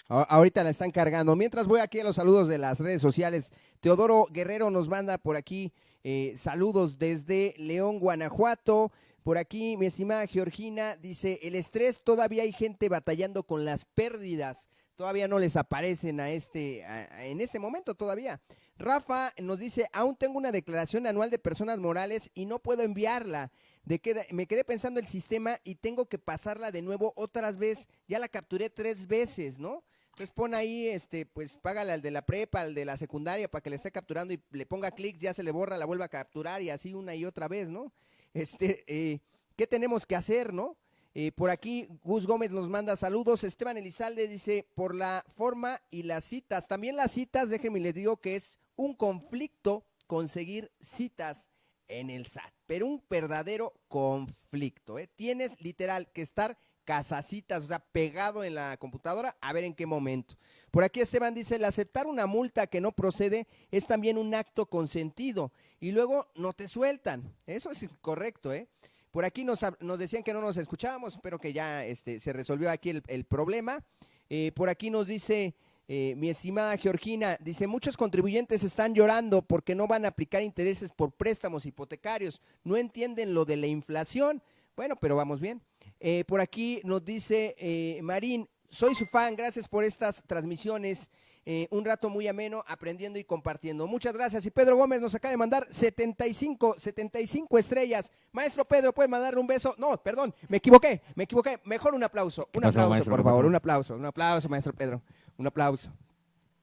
Ahorita la están cargando. Mientras voy aquí a los saludos de las redes sociales, Teodoro Guerrero nos manda por aquí eh, saludos desde León, Guanajuato. Por aquí, mi estimada Georgina dice, el estrés, todavía hay gente batallando con las pérdidas. Todavía no les aparecen a este, en este momento todavía. Rafa nos dice, aún tengo una declaración anual de personas morales y no puedo enviarla de que me quedé pensando el sistema y tengo que pasarla de nuevo otras veces. Ya la capturé tres veces, ¿no? Entonces pon ahí, este, pues págale al de la prepa, al de la secundaria para que le esté capturando y le ponga clic, ya se le borra, la vuelva a capturar y así una y otra vez, ¿no? Este, eh, ¿qué tenemos que hacer, no? Eh, por aquí Gus Gómez nos manda saludos. Esteban Elizalde dice, por la forma y las citas. También las citas, déjenme les digo que es un conflicto conseguir citas en el SAT, pero un verdadero conflicto. ¿eh? Tienes literal que estar casacitas, o sea, pegado en la computadora, a ver en qué momento. Por aquí Esteban dice, el aceptar una multa que no procede es también un acto consentido y luego no te sueltan. Eso es correcto, ¿eh? Por aquí nos, decían que no nos escuchábamos, espero que ya este, se resolvió aquí el, problema. Eh, por aquí nos dice eh, mi estimada Georgina, dice, muchos contribuyentes están llorando porque no van a aplicar intereses por préstamos hipotecarios, no entienden lo de la inflación. Bueno, pero vamos bien. Eh, por aquí nos dice Marín, soy su fan, gracias por estas transmisiones. Eh, un rato muy ameno, aprendiendo y compartiendo. Muchas gracias. Y Pedro Gómez nos acaba de mandar 75, 75 estrellas. Maestro Pedro, ¿puede mandarle un beso? No, perdón, me equivoqué, me equivoqué. Mejor un aplauso. Un aplauso, por favor, un aplauso, un aplauso, maestro Pedro. Un aplauso.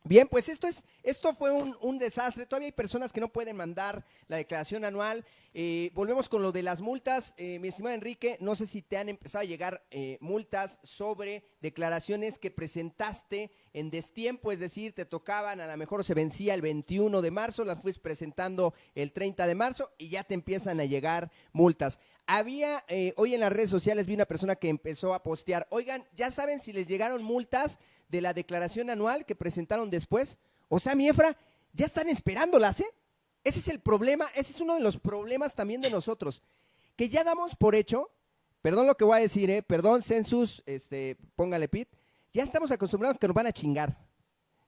Bien, pues esto es, esto fue un, desastre. Todavía hay personas que no pueden mandar la declaración anual. Eh, volvemos con lo de las multas. Eh, mi estimado Enrique, no sé si te han empezado a llegar eh, multas sobre declaraciones que presentaste en destiempo, es decir, te tocaban, a lo mejor se vencía el 21 de marzo, las fuiste presentando el 30 de marzo y ya te empiezan a llegar multas. Había, hoy en las redes sociales vi una persona que empezó a postear, oigan, ya saben si les llegaron multas de la declaración anual que presentaron después. O sea, mi Efra, ya están esperándolas, ¿eh? Ese es el problema, ese es uno de los problemas también de nosotros, que ya damos por hecho, perdón lo que voy a decir, ¿eh? Perdón, Census, este, póngale pit, ya estamos acostumbrados a que nos van a chingar.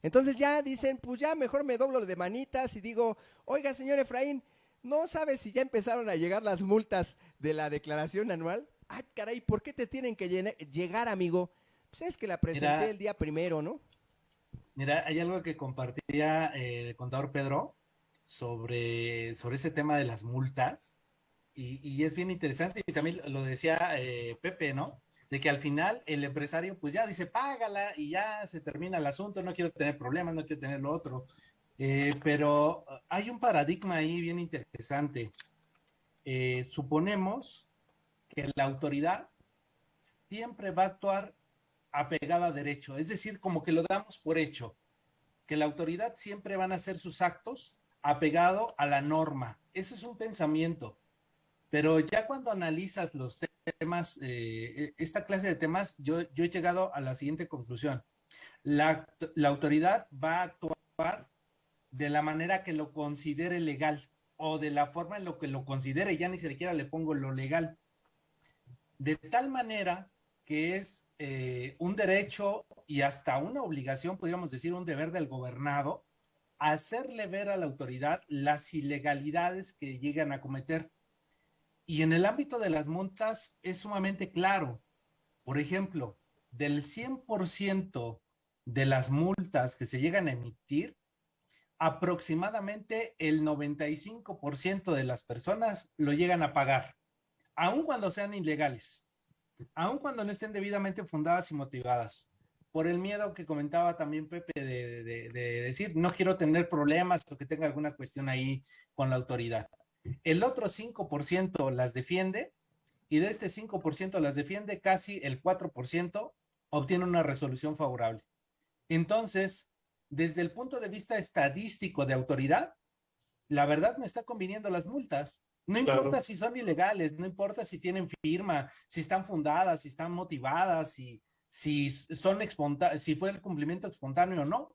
Entonces ya dicen, pues ya mejor me doblo de manitas y digo, oiga, señor Efraín, ¿no sabes si ya empezaron a llegar las multas de la declaración anual? Ay, caray, ¿por qué te tienen que llegar, amigo? Pues es que la presenté el día primero, ¿no? Mira, hay algo que compartía el contador Pedro sobre, sobre ese tema de las multas. Y, es bien interesante, y también lo decía eh, Pepe, ¿no? De que al final el empresario pues ya dice, págala y ya se termina el asunto, no quiero tener problemas, no quiero tener lo otro. Eh, pero hay un paradigma ahí bien interesante. Eh, suponemos que la autoridad siempre va a actuar apegada a derecho, es decir, como que lo damos por hecho, que la autoridad siempre van a hacer sus actos apegado a la norma. Ese es un pensamiento. Pero ya cuando analizas los temas, eh, esta clase de temas, yo, yo, he llegado a la siguiente conclusión. La, la autoridad va a actuar de la manera que lo considere legal o de la forma en lo que lo considere, ya ni siquiera le pongo lo legal. De tal manera que es eh, un derecho y hasta una obligación, podríamos decir, un deber del gobernado, hacerle ver a la autoridad las ilegalidades que llegan a cometer. Y en el ámbito de las multas es sumamente claro. Por ejemplo, del 100% de las multas que se llegan a emitir, aproximadamente el 95% de las personas lo llegan a pagar, aun cuando sean ilegales aun cuando no estén debidamente fundadas y motivadas, por el miedo que comentaba también Pepe de, decir, no quiero tener problemas o que tenga alguna cuestión ahí con la autoridad. El otro 5% las defiende y de este 5% las defiende casi el 4% obtiene una resolución favorable. Entonces, desde el punto de vista estadístico de autoridad, la verdad me está conviniendo las multas. No importa si son ilegales, no importa si tienen firma, si están fundadas, si están motivadas, si, si son si fue el cumplimiento espontáneo o no.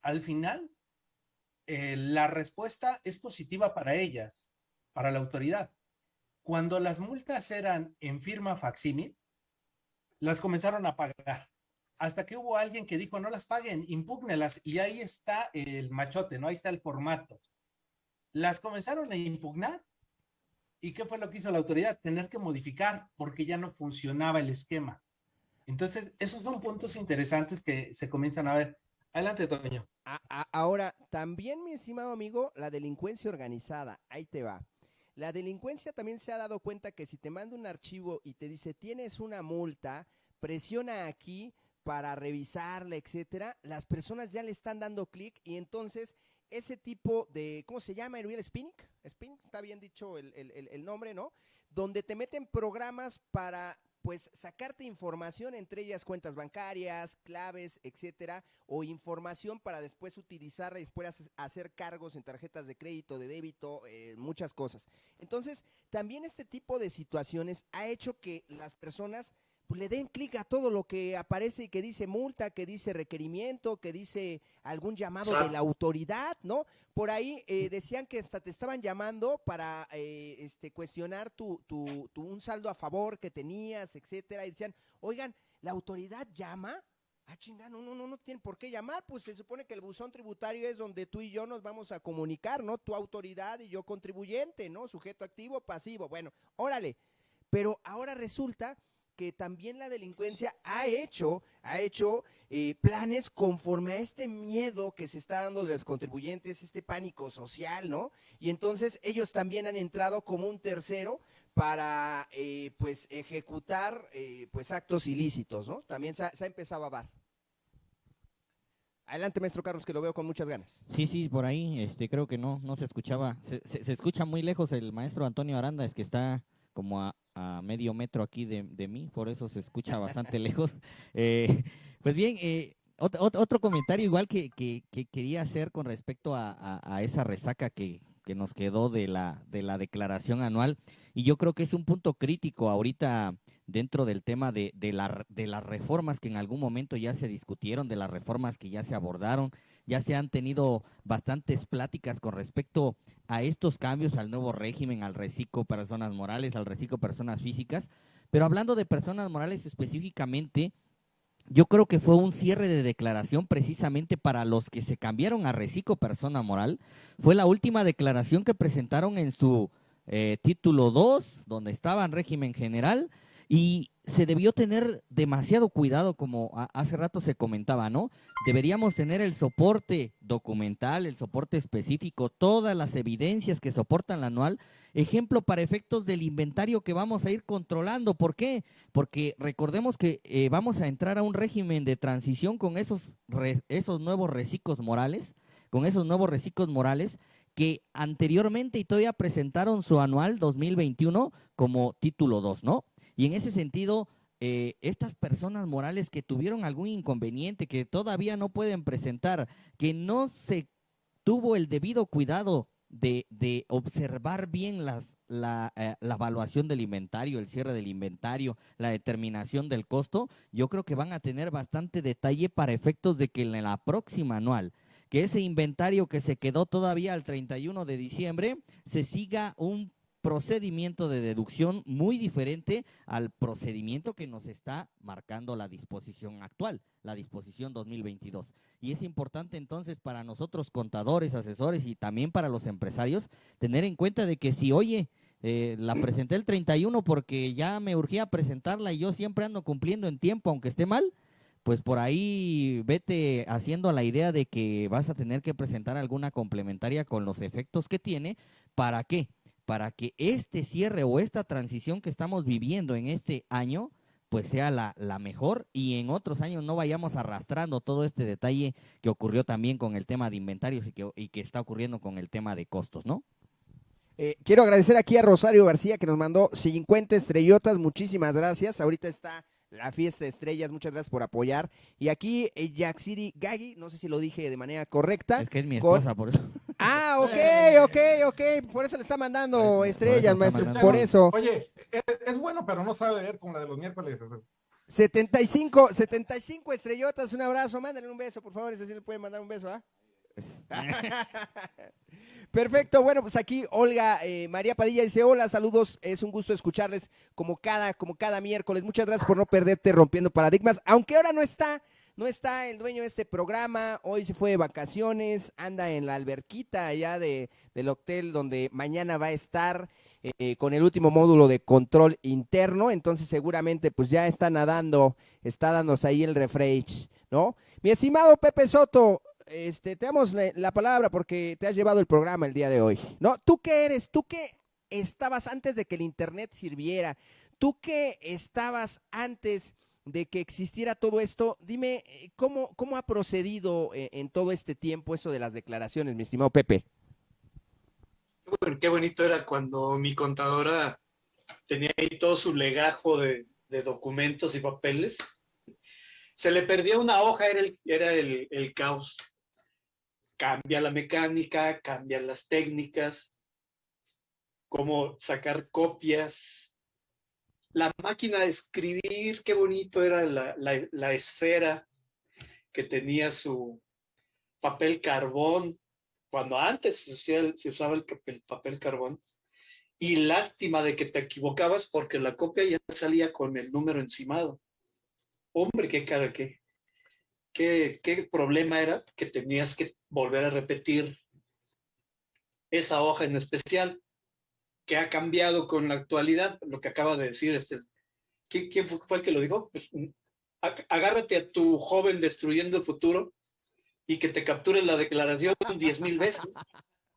Al final, eh, la respuesta es positiva para ellas, para la autoridad. Cuando las multas eran en firma facsímil, las comenzaron a pagar. Hasta que hubo alguien que dijo, no las paguen, impúgnelas. Y ahí está el machote, ¿no? Ahí está el formato. Las comenzaron a impugnar ¿Y qué fue lo que hizo la autoridad? Tener que modificar porque ya no funcionaba el esquema. Entonces, esos son puntos interesantes que se comienzan a ver. Adelante, Toño. ahora, también, mi estimado amigo, la delincuencia organizada, ahí te va. La delincuencia también se ha dado cuenta que si te manda un archivo y te dice tienes una multa, presiona aquí para revisarla, etcétera, las personas ya le están dando clic y entonces ese tipo de, ¿cómo se llama, Ariel Spinning? Spinning, está bien dicho el, nombre, ¿no? Donde te meten programas para pues sacarte información, entre ellas cuentas bancarias, claves, etcétera, o información para después utilizarla y después hacer cargos en tarjetas de crédito, de débito, eh, muchas cosas. Entonces, también este tipo de situaciones ha hecho que las personas pues, le den clic a todo lo que aparece y que dice multa, que dice requerimiento, que dice algún llamado de la autoridad, ¿no? Por ahí eh, decían que hasta te estaban llamando para eh, este, cuestionar tu, tu, tu, un saldo a favor que tenías, etcétera, y decían, oigan, ¿la autoridad llama? Ah, chingada, no, no, no, no tienen por qué llamar, pues se supone que el buzón tributario es donde tú y yo nos vamos a comunicar, ¿no? Tu autoridad y yo contribuyente, ¿no? Sujeto activo, pasivo, bueno, órale. Pero ahora resulta que también la delincuencia ha hecho, ha hecho eh, planes conforme a este miedo que se está dando de los contribuyentes, este pánico social, ¿no? Y entonces ellos también han entrado como un tercero para, eh, pues, ejecutar, eh, pues, actos ilícitos, ¿no? También se ha, empezado a dar. Adelante, maestro Carlos, que lo veo con muchas ganas. Sí, sí, por ahí, este, creo que no, no se escuchaba, se, se escucha muy lejos el maestro Antonio Aranda, es que está como a, a medio metro aquí de, de, mí, por eso se escucha bastante lejos. Eh, pues bien, eh, otro, otro, comentario igual que, que, que, quería hacer con respecto a, a, esa resaca que, que, nos quedó de la, de la declaración anual, y yo creo que es un punto crítico ahorita dentro del tema de, de, la, de las reformas que en algún momento ya se discutieron, de las reformas que ya se abordaron, ya se han tenido bastantes pláticas con respecto a estos cambios, al nuevo régimen, al reciclo personas morales, al reciclo personas físicas. Pero hablando de personas morales específicamente, yo creo que fue un cierre de declaración precisamente para los que se cambiaron a reciclo persona moral. Fue la última declaración que presentaron en su eh, título 2, donde estaba en régimen general, y se debió tener demasiado cuidado, como hace rato se comentaba, ¿no? Deberíamos tener el soporte documental, el soporte específico, todas las evidencias que soportan la anual, ejemplo para efectos del inventario que vamos a ir controlando. ¿Por qué? Porque recordemos que eh, vamos a entrar a un régimen de transición con esos, esos nuevos reciclos morales, con esos nuevos reciclos morales que anteriormente y todavía presentaron su anual 2021 como título 2, ¿no? Y en ese sentido, eh, estas personas morales que tuvieron algún inconveniente, que todavía no pueden presentar, que no se tuvo el debido cuidado de, de observar bien las, la, eh, la, evaluación del inventario, el cierre del inventario, la determinación del costo, yo creo que van a tener bastante detalle para efectos de que en la próxima anual, que ese inventario que se quedó todavía al 31 de diciembre, se siga un procedimiento de deducción muy diferente al procedimiento que nos está marcando la disposición actual, la disposición 2022. Y es importante entonces para nosotros contadores, asesores y también para los empresarios tener en cuenta de que si, oye, eh, la presenté el 31 porque ya me urgía presentarla y yo siempre ando cumpliendo en tiempo, aunque esté mal, pues por ahí vete haciendo la idea de que vas a tener que presentar alguna complementaria con los efectos que tiene. ¿Para qué? Para que este cierre o esta transición que estamos viviendo en este año, pues sea la, la, mejor y en otros años no vayamos arrastrando todo este detalle que ocurrió también con el tema de inventarios y que, y que está ocurriendo con el tema de costos, ¿no? Eh, quiero agradecer aquí a Rosario García que nos mandó 50 estrellotas, muchísimas gracias. Ahorita está la fiesta de estrellas, muchas gracias por apoyar. Y aquí eh, City Gaggy, no sé si lo dije de manera correcta. Es que es mi esposa, por eso. Ah, ok, ok, ok. Por eso le está mandando estrellas, maestro. Por eso. Oye, es, bueno, pero no sabe leer como la de los miércoles. 75, 75 estrellotas, un abrazo. Mándale un beso, por favor. Ese sí le puede mandar un beso, ¿ah? Perfecto, bueno, pues aquí Olga eh, María Padilla dice, hola, saludos, es un gusto escucharles como cada, como cada miércoles. Muchas gracias por no perderte rompiendo paradigmas, aunque ahora no está, no está el dueño de este programa, hoy se fue de vacaciones, anda en la alberquita allá de, del hotel donde mañana va a estar eh, con el último módulo de control interno, entonces seguramente pues ya está nadando, está dándose ahí el refresh, ¿no? Mi estimado Pepe Soto, este, te damos la, palabra porque te has llevado el programa el día de hoy. ¿No? ¿Tú qué eres? ¿Tú qué estabas antes de que el Internet sirviera? ¿Tú qué estabas antes de que existiera todo esto? Dime, eh, ¿cómo, cómo ha procedido eh, en todo este tiempo eso de las declaraciones, mi estimado Pepe? Bueno, qué bonito era cuando mi contadora tenía ahí todo su legajo de, documentos y papeles. Se le perdía una hoja, era el, era el, el caos. Cambia la mecánica, cambian las técnicas, cómo sacar copias. La máquina de escribir, qué bonito era la, la, esfera que tenía su papel carbón, cuando antes se usaba, se usaba el, el papel carbón, y lástima de que te equivocabas porque la copia ya salía con el número encimado. Hombre, qué cara, qué, qué, qué problema era que tenías que volver a repetir esa hoja en especial, que ha cambiado con la actualidad, lo que acaba de decir este. ¿Quién fue el que lo dijo? Pues, agárrate a tu joven destruyendo el futuro y que te capture la declaración diez mil veces.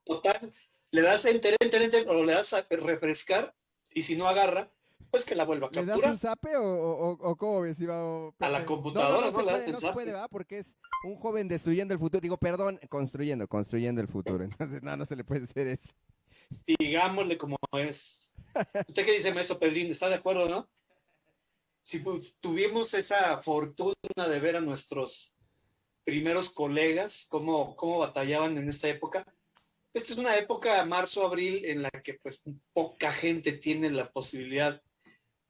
Total, le das a enter, enter, enter, o le das a refrescar, y si no agarra, pues que la vuelva a capturar. ¿Le das un zape o, o, o cómo ves? A la computadora, no, no, no, no se puede, no se puede, ¿verdad? Porque es un joven destruyendo el futuro. Digo, perdón, construyendo, construyendo el futuro. Entonces, no, no se le puede hacer eso. Digámosle como es. ¿Usted qué dice, Maestro Pedrín? ¿Está de acuerdo, no? Si tuvimos esa fortuna de ver a nuestros primeros colegas, cómo, cómo batallaban en esta época, esta es una época, marzo-abril, en la que pues poca gente tiene la posibilidad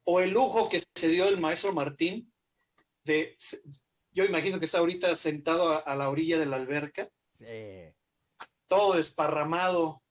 o el lujo que se dio el maestro Martín de, yo imagino que está ahorita sentado a, a la orilla de la alberca, Sí. todo desparramado.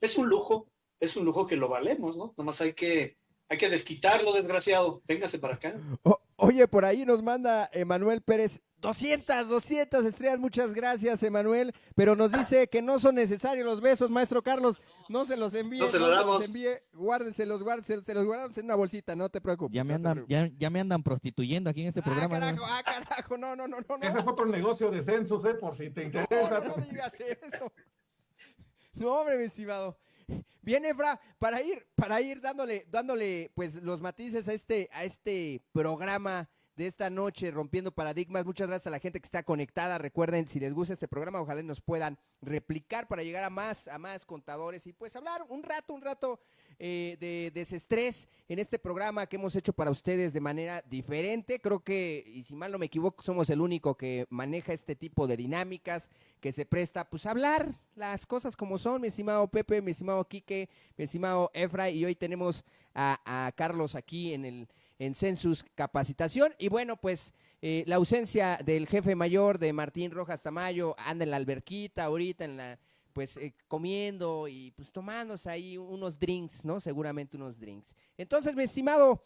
Es un lujo, es un lujo que lo valemos, ¿no? Nomás hay que, hay que desquitarlo, desgraciado. Véngase para acá. O- oye, por ahí nos manda Emanuel Pérez 200, 200 estrellas. Muchas gracias, Emanuel. Pero nos dice que no son necesarios los besos, maestro Carlos. No se los envíe. No se los los damos. envíe. Guárdenselos, guárdenselos. Se los guardamos en una bolsita, no te preocupes. Ya me no andan, ya, ya me andan prostituyendo aquí en este Ah, programa. ¿no? carajo, ah, carajo, no, no, no, no, no. Ese es otro negocio de census, ¿eh? Por si te No, interesa. no digas eso. No, hombre, mi estimado. Bien, Efra, para ir, para ir dándole, dándole, pues, los matices a este, a este programa de esta noche, rompiendo paradigmas. Muchas gracias a la gente que está conectada. Recuerden, si les gusta este programa, ojalá nos puedan replicar para llegar a más, a más contadores y pues hablar un rato, un rato eh, de desestrés en este programa que hemos hecho para ustedes de manera diferente. Creo que, y si mal no me equivoco, somos el único que maneja este tipo de dinámicas, que se presta pues a hablar las cosas como son, mi estimado Pepe, mi estimado Quique, mi estimado Efra, y hoy tenemos a, a Carlos aquí en el en Census Capacitación. Y bueno, pues eh, la ausencia del jefe mayor de Martín Rojas Tamayo, anda en la alberquita ahorita, en la pues eh, comiendo y pues tomándose ahí unos drinks, ¿no? Seguramente unos drinks. Entonces, mi estimado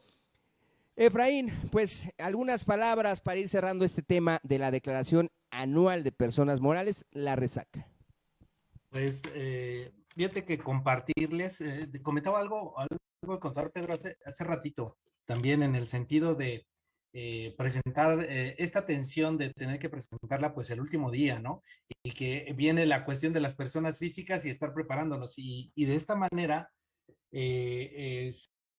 Efraín, pues algunas palabras para ir cerrando este tema de la declaración anual de personas morales, la resaca. Pues eh, fíjate que compartirles, eh, comentaba algo, algo de contar Pedro hace, hace ratito, también en el sentido de eh, presentar eh, esta tensión de tener que presentarla pues el último día, ¿no? Y que viene la cuestión de las personas físicas y estar preparándonos. Y, y de esta manera eh,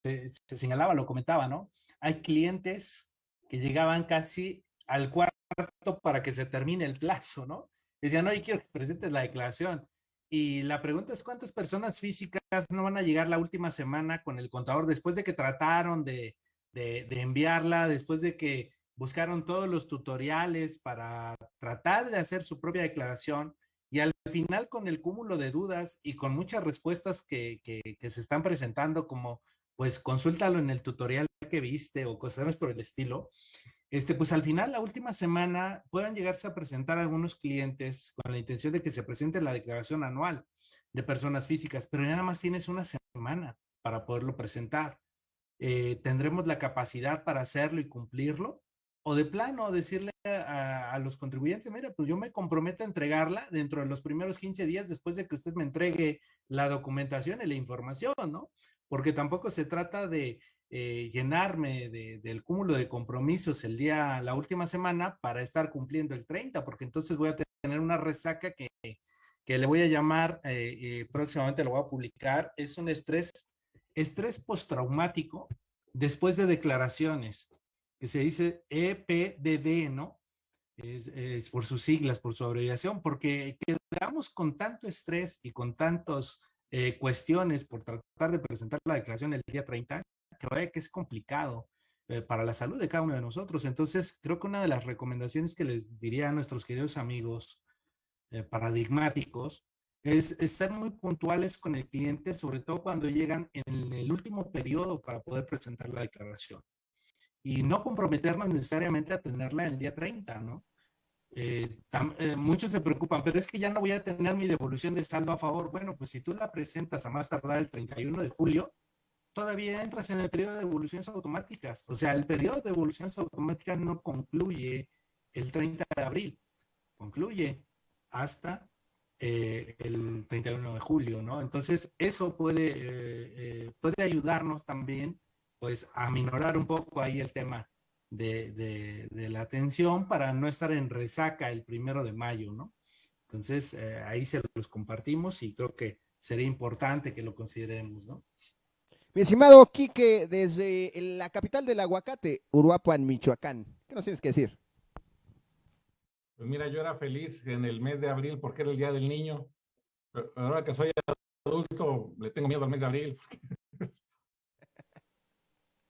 se, se señalaba, lo comentaba, ¿no? Hay clientes que llegaban casi al cuarto para que se termine el plazo, ¿no? Decían, oye, quiero que presentes la declaración. Y la pregunta es, ¿cuántas personas físicas no van a llegar la última semana con el contador después de que trataron de, de, enviarla, después de que buscaron todos los tutoriales para tratar de hacer su propia declaración y al final con el cúmulo de dudas y con muchas respuestas que, que, se están presentando como, pues consúltalo en el tutorial que viste o cosas por el estilo, este, pues al final, la última semana, puedan llegarse a presentar algunos clientes con la intención de que se presente la declaración anual de personas físicas, pero nada más tienes una semana para poderlo presentar. Eh, ¿Tendremos la capacidad para hacerlo y cumplirlo? O de plano, decirle a, a, los contribuyentes, mira, pues yo me comprometo a entregarla dentro de los primeros 15 días después de que usted me entregue la documentación y la información, ¿no? Porque tampoco se trata de eh, llenarme de, del cúmulo de compromisos el día, la última semana para estar cumpliendo el 30, porque entonces voy a tener una resaca que, que le voy a llamar, eh, eh, próximamente lo voy a publicar, es un estrés, estrés postraumático después de declaraciones, que se dice EPDD, ¿no? Es, es por sus siglas, por su abreviación, porque quedamos con tanto estrés y con tantas cuestiones por tratar de presentar la declaración el día 30, que vaya que es complicado eh, para la salud de cada uno de nosotros. Entonces, creo que una de las recomendaciones que les diría a nuestros queridos amigos eh, paradigmáticos es, ser muy puntuales con el cliente, sobre todo cuando llegan en el último periodo para poder presentar la declaración. Y no comprometernos necesariamente a tenerla el día 30, ¿no? Eh, eh, muchos se preocupan, pero es que ya no voy a tener mi devolución de saldo a favor. Bueno, pues si tú la presentas a más tardar el 31 de julio, todavía entras en el periodo de devoluciones automáticas. O sea, el periodo de devoluciones automáticas no concluye el 30 de abril, concluye hasta eh, el 31 de julio, ¿no? Entonces, eso puede, eh, eh, puede ayudarnos también, pues, a minorar un poco ahí el tema de, la atención para no estar en resaca el primero de mayo, ¿no? Entonces, ahí se los compartimos y creo que sería importante que lo consideremos, ¿no? Mi estimado Quique, desde la capital del aguacate, Uruapan, Michoacán, ¿qué nos tienes que decir? Pues mira, yo era feliz en el mes de abril porque era el Día del Niño. Ahora que soy adulto, le tengo miedo al mes de abril.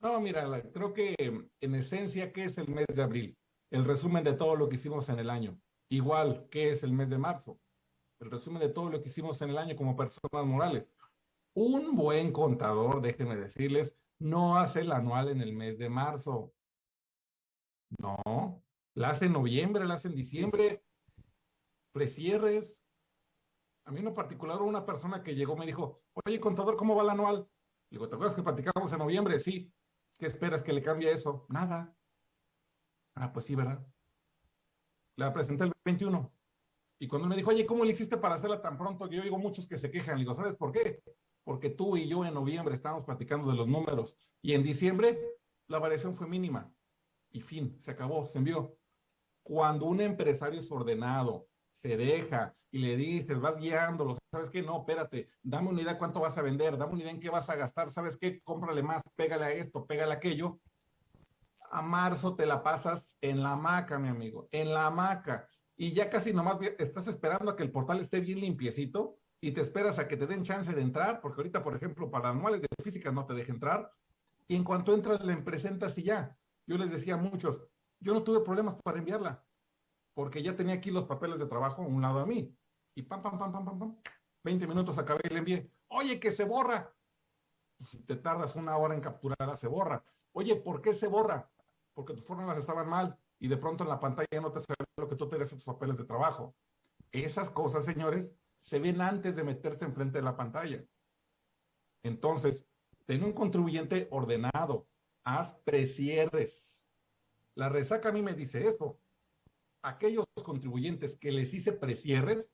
no, mira, creo que en esencia, ¿qué es el mes de abril? El resumen de todo lo que hicimos en el año. Igual, ¿qué es el mes de marzo? El resumen de todo lo que hicimos en el año como personas morales. Un buen contador, déjenme decirles, no hace el anual en el mes de marzo. No, la hace en noviembre, la hace en diciembre, precierres. A mí en particular una persona que llegó me dijo, oye, contador, ¿cómo va el anual? Digo, ¿te acuerdas que platicamos en noviembre? Sí. ¿Qué esperas que le cambie eso? Nada. Ah, pues sí, ¿verdad? La presenté el 21. Y cuando me dijo, oye, ¿cómo le hiciste para hacerla tan pronto? Que yo digo muchos que se quejan. Le digo, ¿sabes por qué? Porque tú y yo en noviembre estábamos platicando de los números. Y en diciembre la variación fue mínima. Y fin, se acabó, se envió. Cuando un empresario es ordenado, se deja y le dices, vas guiándolo, ¿sabes qué? No, espérate, dame una idea cuánto vas a vender, dame una idea en qué vas a gastar, ¿sabes qué? Cómprale más, pégale a esto, pégale a aquello. A marzo te la pasas en la hamaca, mi amigo, en la hamaca. Y ya casi nomás estás esperando a que el portal esté bien limpiecito y te esperas a que te den chance de entrar, porque ahorita, por ejemplo, para anuales de física no te deja entrar. Y en cuanto entras, le presentas y ya. Yo les decía a muchos, yo no tuve problemas para enviarla, porque ya tenía aquí los papeles de trabajo a un lado a mí. Y pam, pam, pam, pam, pam, pam. 20 minutos acabé y le envié. Oye, que se borra. Pues, si te tardas una hora en capturarla, se borra. Oye, ¿por qué se borra? Porque tus fórmulas estaban mal y de pronto en la pantalla no te sale lo que tú tenías en tus papeles de trabajo. Esas cosas, señores, se ven antes de meterse enfrente de la pantalla. Entonces, ten un contribuyente ordenado, haz precierres, la resaca a mí me dice eso. Aquellos contribuyentes que les hice precierres,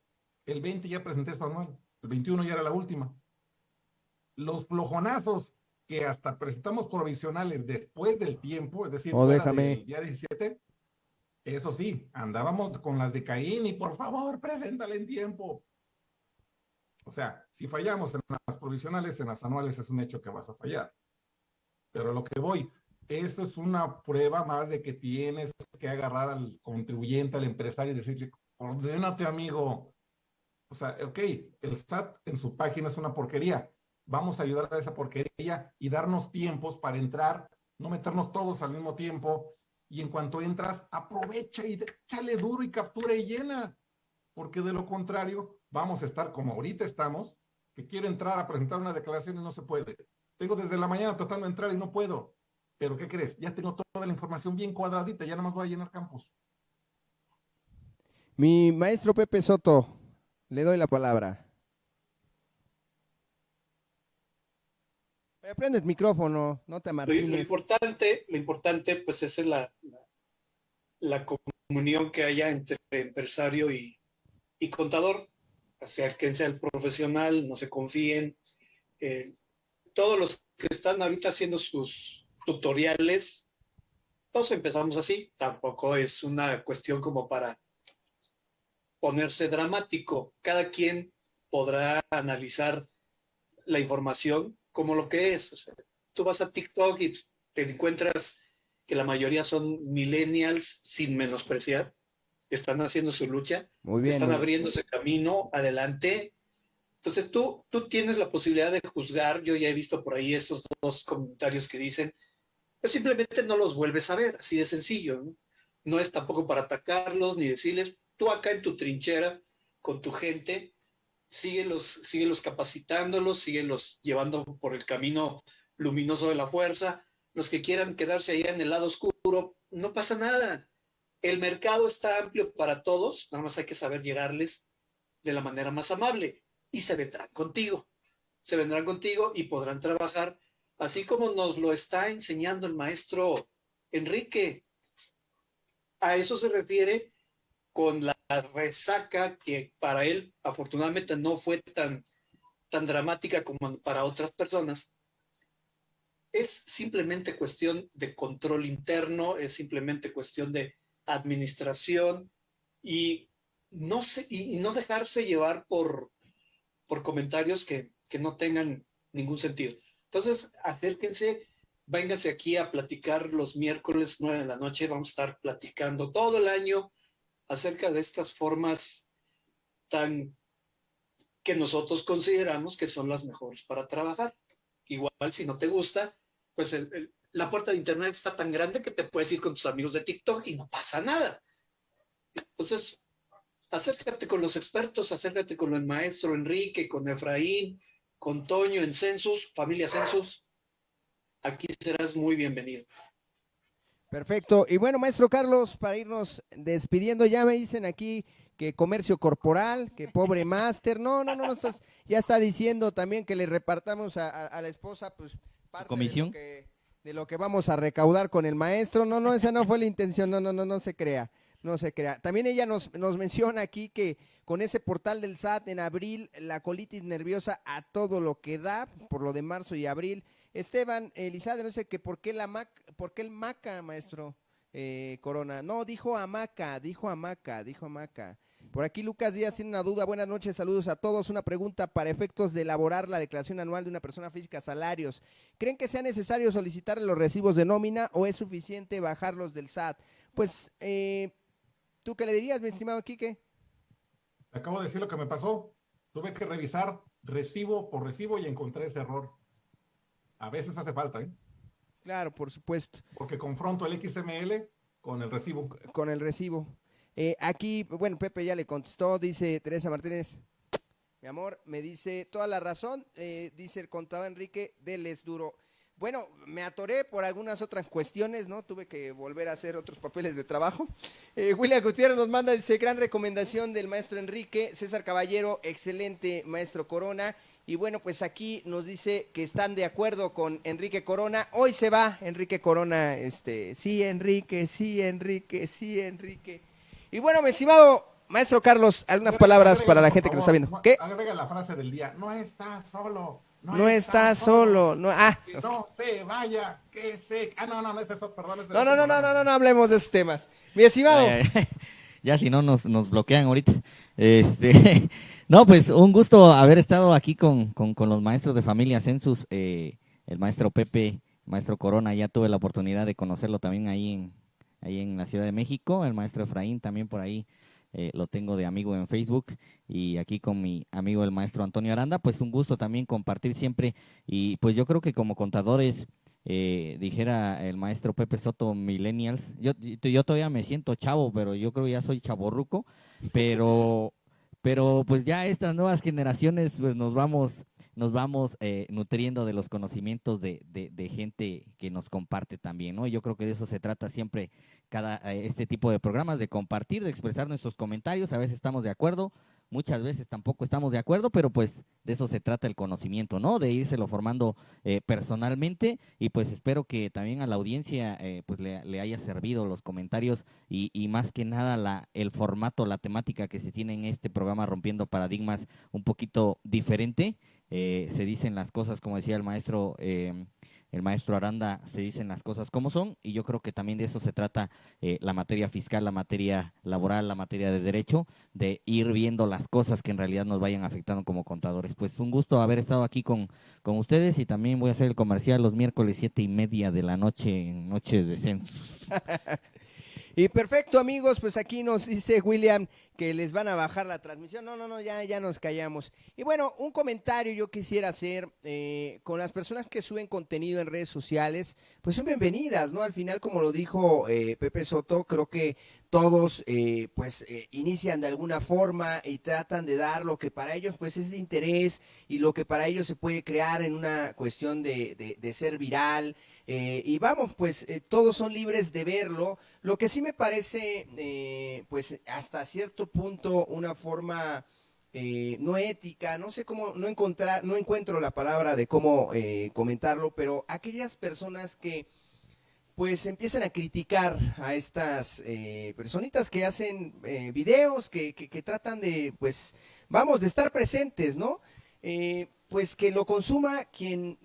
el 20 ya presenté su anual, el 21 ya era la última. Los flojonazos que hasta presentamos provisionales después del tiempo, es decir, oh, déjame. el día 17, eso sí, andábamos con las de Caín y por favor, preséntale en tiempo. O sea, si fallamos en las provisionales, en las anuales es un hecho que vas a fallar. Pero lo que voy, eso es una prueba más de que tienes que agarrar al contribuyente, al empresario y decirle, ordénate amigo. O sea, ok, el SAT en su página es una porquería. Vamos a ayudar a esa porquería y darnos tiempos para entrar, no meternos todos al mismo tiempo. Y en cuanto entras, aprovecha y échale duro y captura y llena. Porque de lo contrario, vamos a estar como ahorita estamos, que quiero entrar a presentar una declaración y no se puede. Tengo desde la mañana tratando de entrar y no puedo. Pero ¿qué crees? Ya tengo toda la información bien cuadradita, ya nada más voy a llenar campos. Mi maestro Pepe Soto, le doy la palabra. Prende el micrófono, no te amartines. Lo, importante, lo importante, pues, es la, la, comunión que haya entre empresario y, y contador. Acérquense al profesional, no se confíen. Eh, todos los que están ahorita haciendo sus, tutoriales, todos empezamos así, tampoco es una cuestión como para ponerse dramático. Cada quien podrá analizar la información como lo que es. tú vas a TikTok y te encuentras que la mayoría son millennials sin menospreciar, están haciendo su lucha, muy bien, están abriéndose camino adelante Entonces tú, tú tienes la posibilidad de juzgar, yo ya he visto por ahí estos dos comentarios que dicen, pues simplemente no los vuelves a ver, así de sencillo. ¿no? no es tampoco para atacarlos ni decirles, tú acá en tu trinchera con tu gente, síguelos, síguelos capacitándolos, síguelos llevando por el camino luminoso de la fuerza. Los que quieran quedarse allá en el lado oscuro, no pasa nada. El mercado está amplio para todos, nada más hay que saber llegarles de la manera más amable y se vendrán contigo. Se vendrán contigo y podrán trabajar así como nos lo está enseñando el maestro Enrique. A eso se refiere con la resaca que para él afortunadamente no fue tan, tan dramática como para otras personas. Es simplemente cuestión de control interno, es simplemente cuestión de administración y no, y, no dejarse llevar por, por comentarios que, que no tengan ningún sentido. Entonces, acérquense, vénganse aquí a platicar los miércoles nueve de la noche. Vamos a estar platicando todo el año acerca de estas formas tan que nosotros consideramos que son las mejores para trabajar. Igual, si no te gusta, pues la puerta de Internet está tan grande que te puedes ir con tus amigos de TikTok y no pasa nada. Entonces, acércate con los expertos, acércate con el maestro Enrique, con Efraín, con Toño en Census, familia Census. Aquí serás muy bienvenido. Perfecto. Y bueno, maestro Carlos, para irnos despidiendo, ya me dicen aquí que comercio corporal, que pobre máster. No, no, no, no ya está diciendo también que le repartamos a, la esposa, pues, parte comisión? De, lo que, de lo que vamos a recaudar con el maestro. No, no, esa no fue la intención. No, no, no, no se crea no se crea. También ella nos, nos menciona aquí que con ese portal del SAT en abril, la colitis nerviosa a todo lo que da, por lo de marzo y abril. Esteban Elizade, no sé qué, ¿por qué, la mac, ¿por qué el maca, maestro eh, Corona? No, dijo amaca, dijo amaca, dijo amaca. Por aquí Lucas Díaz tiene una duda. Buenas noches, saludos a todos. Una pregunta para efectos de elaborar la declaración anual de una persona física, salarios. ¿Creen que sea necesario solicitar los recibos de nómina o es suficiente bajarlos del SAT? Pues, eh, ¿tú qué le dirías, mi estimado Quique? Acabo de decir lo que me pasó. Tuve que revisar recibo por recibo y encontré ese error. A veces hace falta, ¿eh? Claro, por supuesto. Porque confronto el XML con el recibo. Con el recibo. Eh, aquí, bueno, Pepe ya le contestó, dice Teresa Martínez, mi amor, me dice toda la razón, eh, dice el contador Enrique, deles duro. Bueno, me atoré por algunas otras cuestiones, ¿no? Tuve que volver a hacer otros papeles de trabajo. Eh, William Gutiérrez nos manda, dice, gran recomendación del maestro Enrique, César Caballero, excelente maestro Corona. Y bueno, pues aquí nos dice que están de acuerdo con Enrique Corona. Hoy se va Enrique Corona, este, sí, Enrique, sí, Enrique, sí, Enrique. Y bueno, mi estimado maestro Carlos, algunas palabras para la gente que nos está viendo. ¿Qué? Agrega la frase del día, no está solo. No, está, solo. No, ah. no se vaya, que se... Ah, no, no, no es eso, perdón. no, no, no, no, no, no, no, hablemos de esos temas. Mi estimado. ya si no nos, nos bloquean ahorita. Este, no, pues un gusto haber estado aquí con, con, los maestros de familia Census, eh, el maestro Pepe, maestro Corona, ya tuve la oportunidad de conocerlo también ahí en, ahí en la Ciudad de México, el maestro Efraín también por ahí eh, lo tengo de amigo en Facebook. Y aquí con mi amigo el maestro Antonio Aranda, pues un gusto también compartir siempre. Y pues yo creo que como contadores, eh, dijera el maestro Pepe Soto Millennials, yo, yo todavía me siento chavo, pero yo creo que ya soy chaborruco, pero pero pues ya estas nuevas generaciones pues nos vamos nos vamos eh, nutriendo de los conocimientos de, de, gente que nos comparte también, ¿no? Yo creo que de eso se trata siempre cada eh, este tipo de programas, de compartir, de expresar nuestros comentarios, a veces estamos de acuerdo, muchas veces tampoco estamos de acuerdo, pero pues de eso se trata el conocimiento, ¿no? De írselo formando eh, personalmente y pues espero que también a la audiencia pues le, le, haya servido los comentarios y, y, más que nada la, el formato, la temática que se tiene en este programa Rompiendo Paradigmas un poquito diferente eh, se dicen las cosas, como decía el maestro, eh, el maestro Aranda, se dicen las cosas como son, y yo creo que también de eso se trata eh, la materia fiscal, la materia laboral, la materia de derecho, de ir viendo las cosas que en realidad nos vayan afectando como contadores. Pues un gusto haber estado aquí con, con ustedes y también voy a hacer el comercial los miércoles siete y media de la noche en Noches de Census. Y perfecto, amigos, pues aquí nos dice William que les van a bajar la transmisión. No, no, no, ya, ya nos callamos. Y bueno, un comentario yo quisiera hacer eh, con las personas que suben contenido en redes sociales, pues son bienvenidas, ¿no? Al final, como lo dijo eh, Pepe Soto, creo que todos eh, pues inician de alguna forma y tratan de dar lo que para ellos pues es de interés y lo que para ellos se puede crear en una cuestión de, de ser viral. Y vamos, pues todos son libres de verlo. Lo que sí me parece, pues hasta cierto punto una forma eh, no ética, no sé cómo, no encontrar, no encuentro la palabra de cómo eh, comentarlo, pero aquellas personas que pues empiezan a criticar a estas eh, personitas que hacen videos, que, que, tratan de, pues, vamos, de estar presentes, ¿no? pues que lo consuma quien,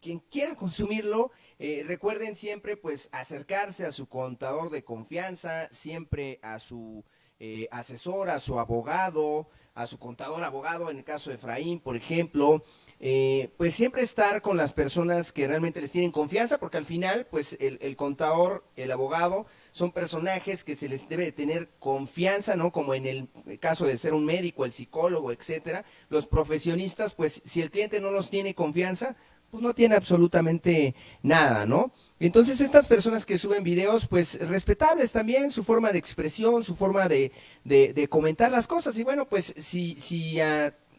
quien quiera consumirlo, recuerden siempre, pues, acercarse a su contador de confianza, siempre a su eh, asesor, a su abogado, a su contador abogado, en el caso de Efraín, por ejemplo, eh, pues siempre estar con las personas que realmente les tienen confianza, porque al final, pues el, contador, el abogado, son personajes que se les debe tener confianza, ¿no? Como en el caso de ser un médico, el psicólogo, etcétera. Los profesionistas, pues si el cliente no los tiene confianza, pues no tiene absolutamente nada, ¿no? Entonces estas personas que suben videos, pues respetables también, su forma de expresión, su forma de, de, comentar las cosas. Y bueno, pues si, si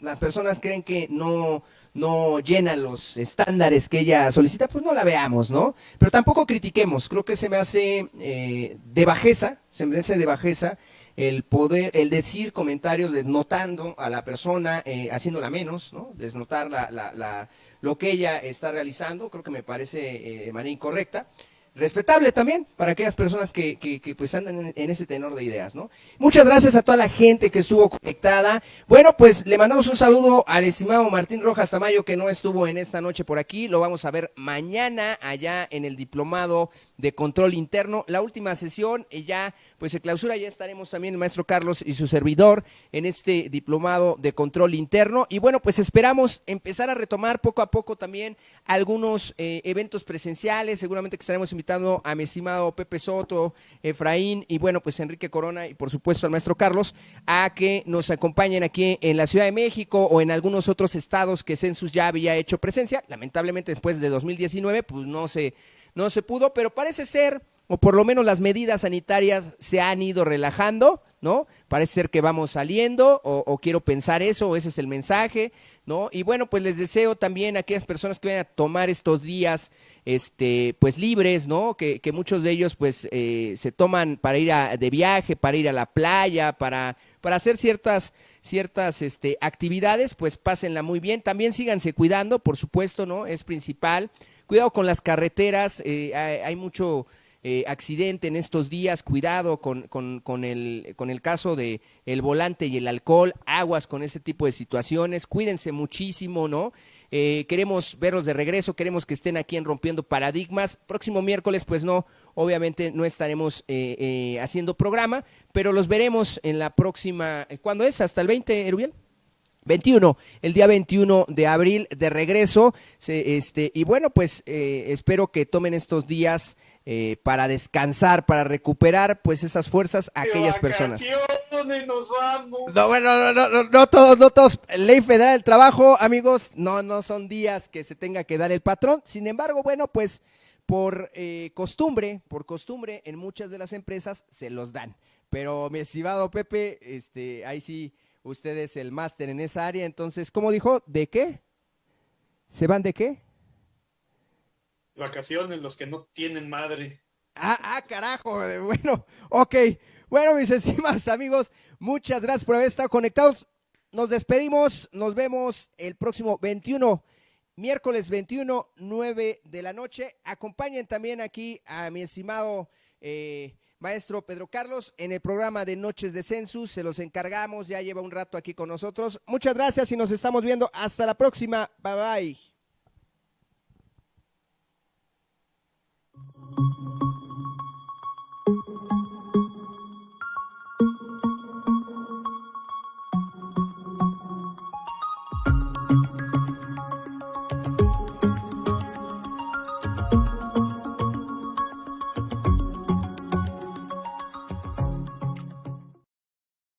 las personas creen que no, no llena los estándares que ella solicita, pues no la veamos, ¿no? Pero tampoco critiquemos, creo que se me hace eh, de bajeza, se me hace de bajeza el poder, el decir comentarios desnotando a la persona, eh, haciéndola menos, ¿no? Desnotar la, la lo que ella está realizando, creo que me parece eh, de manera incorrecta. Respetable también para aquellas personas que, pues andan en, ese tenor de ideas, ¿no? Muchas gracias a toda la gente que estuvo conectada. Bueno, pues le mandamos un saludo al estimado Martín Rojas Tamayo que no estuvo en esta noche por aquí. Lo vamos a ver mañana allá en el diplomado de control interno. La última sesión y ya pues se clausura, ya estaremos también el maestro Carlos y su servidor en este diplomado de control interno. Y bueno, pues esperamos empezar a retomar poco a poco también algunos eh, eventos presenciales. Seguramente que estaremos invitando a mi estimado Pepe Soto, Efraín y bueno, pues Enrique Corona y por supuesto al maestro Carlos a que nos acompañen aquí en la Ciudad de México o en algunos otros estados que Census ya había hecho presencia. Lamentablemente después de 2019 pues no se no se pudo, pero parece ser, o por lo menos las medidas sanitarias se han ido relajando, ¿no? Parece ser que vamos saliendo, o, quiero pensar eso, o ese es el mensaje, ¿no? Y bueno, pues les deseo también a aquellas personas que vayan a tomar estos días, este, pues libres, ¿no? Que, muchos de ellos, pues, eh, se toman para ir a, de viaje, para ir a la playa, para, para hacer ciertas ciertas este, actividades, pues pásenla muy bien. También síganse cuidando, por supuesto, ¿no? Es principal. Cuidado con las carreteras, eh, hay, mucho eh, accidente en estos días, cuidado con, con, el, con el caso de el volante y el alcohol, aguas con ese tipo de situaciones, cuídense muchísimo, ¿no? Eh, queremos verlos de regreso, queremos que estén aquí en Rompiendo Paradigmas. Próximo miércoles, pues no, obviamente no estaremos haciendo programa, pero los veremos en la próxima, ¿cuándo es? ¿Hasta el 20, Erubiel? 21, el día 21 de abril de regreso. este, y bueno, pues eh, espero que tomen estos días eh, para descansar, para recuperar pues esas fuerzas a aquellas personas. Nos vamos. No, bueno, no, no, no, todos, no todos. Ley Federal del Trabajo, amigos, no, no son días que se tenga que dar el patrón. Sin embargo, bueno, pues por eh, costumbre, por costumbre, en muchas de las empresas se los dan. Pero mi estimado Pepe, este, ahí sí usted es el máster en esa área, entonces, ¿cómo dijo? ¿De qué? ¿Se van de qué? Vacaciones, los que no tienen madre. Ah, ah, carajo, bueno, ok. Bueno, mis estimados amigos, muchas gracias por haber estado conectados. Nos despedimos, nos vemos el próximo 21, miércoles 21, 9 de la noche. Acompañen también aquí a mi estimado eh, Maestro Pedro Carlos, en el programa de Noches de Census, se los encargamos, ya lleva un rato aquí con nosotros. Muchas gracias y nos estamos viendo. Hasta la próxima. Bye bye. Thank you.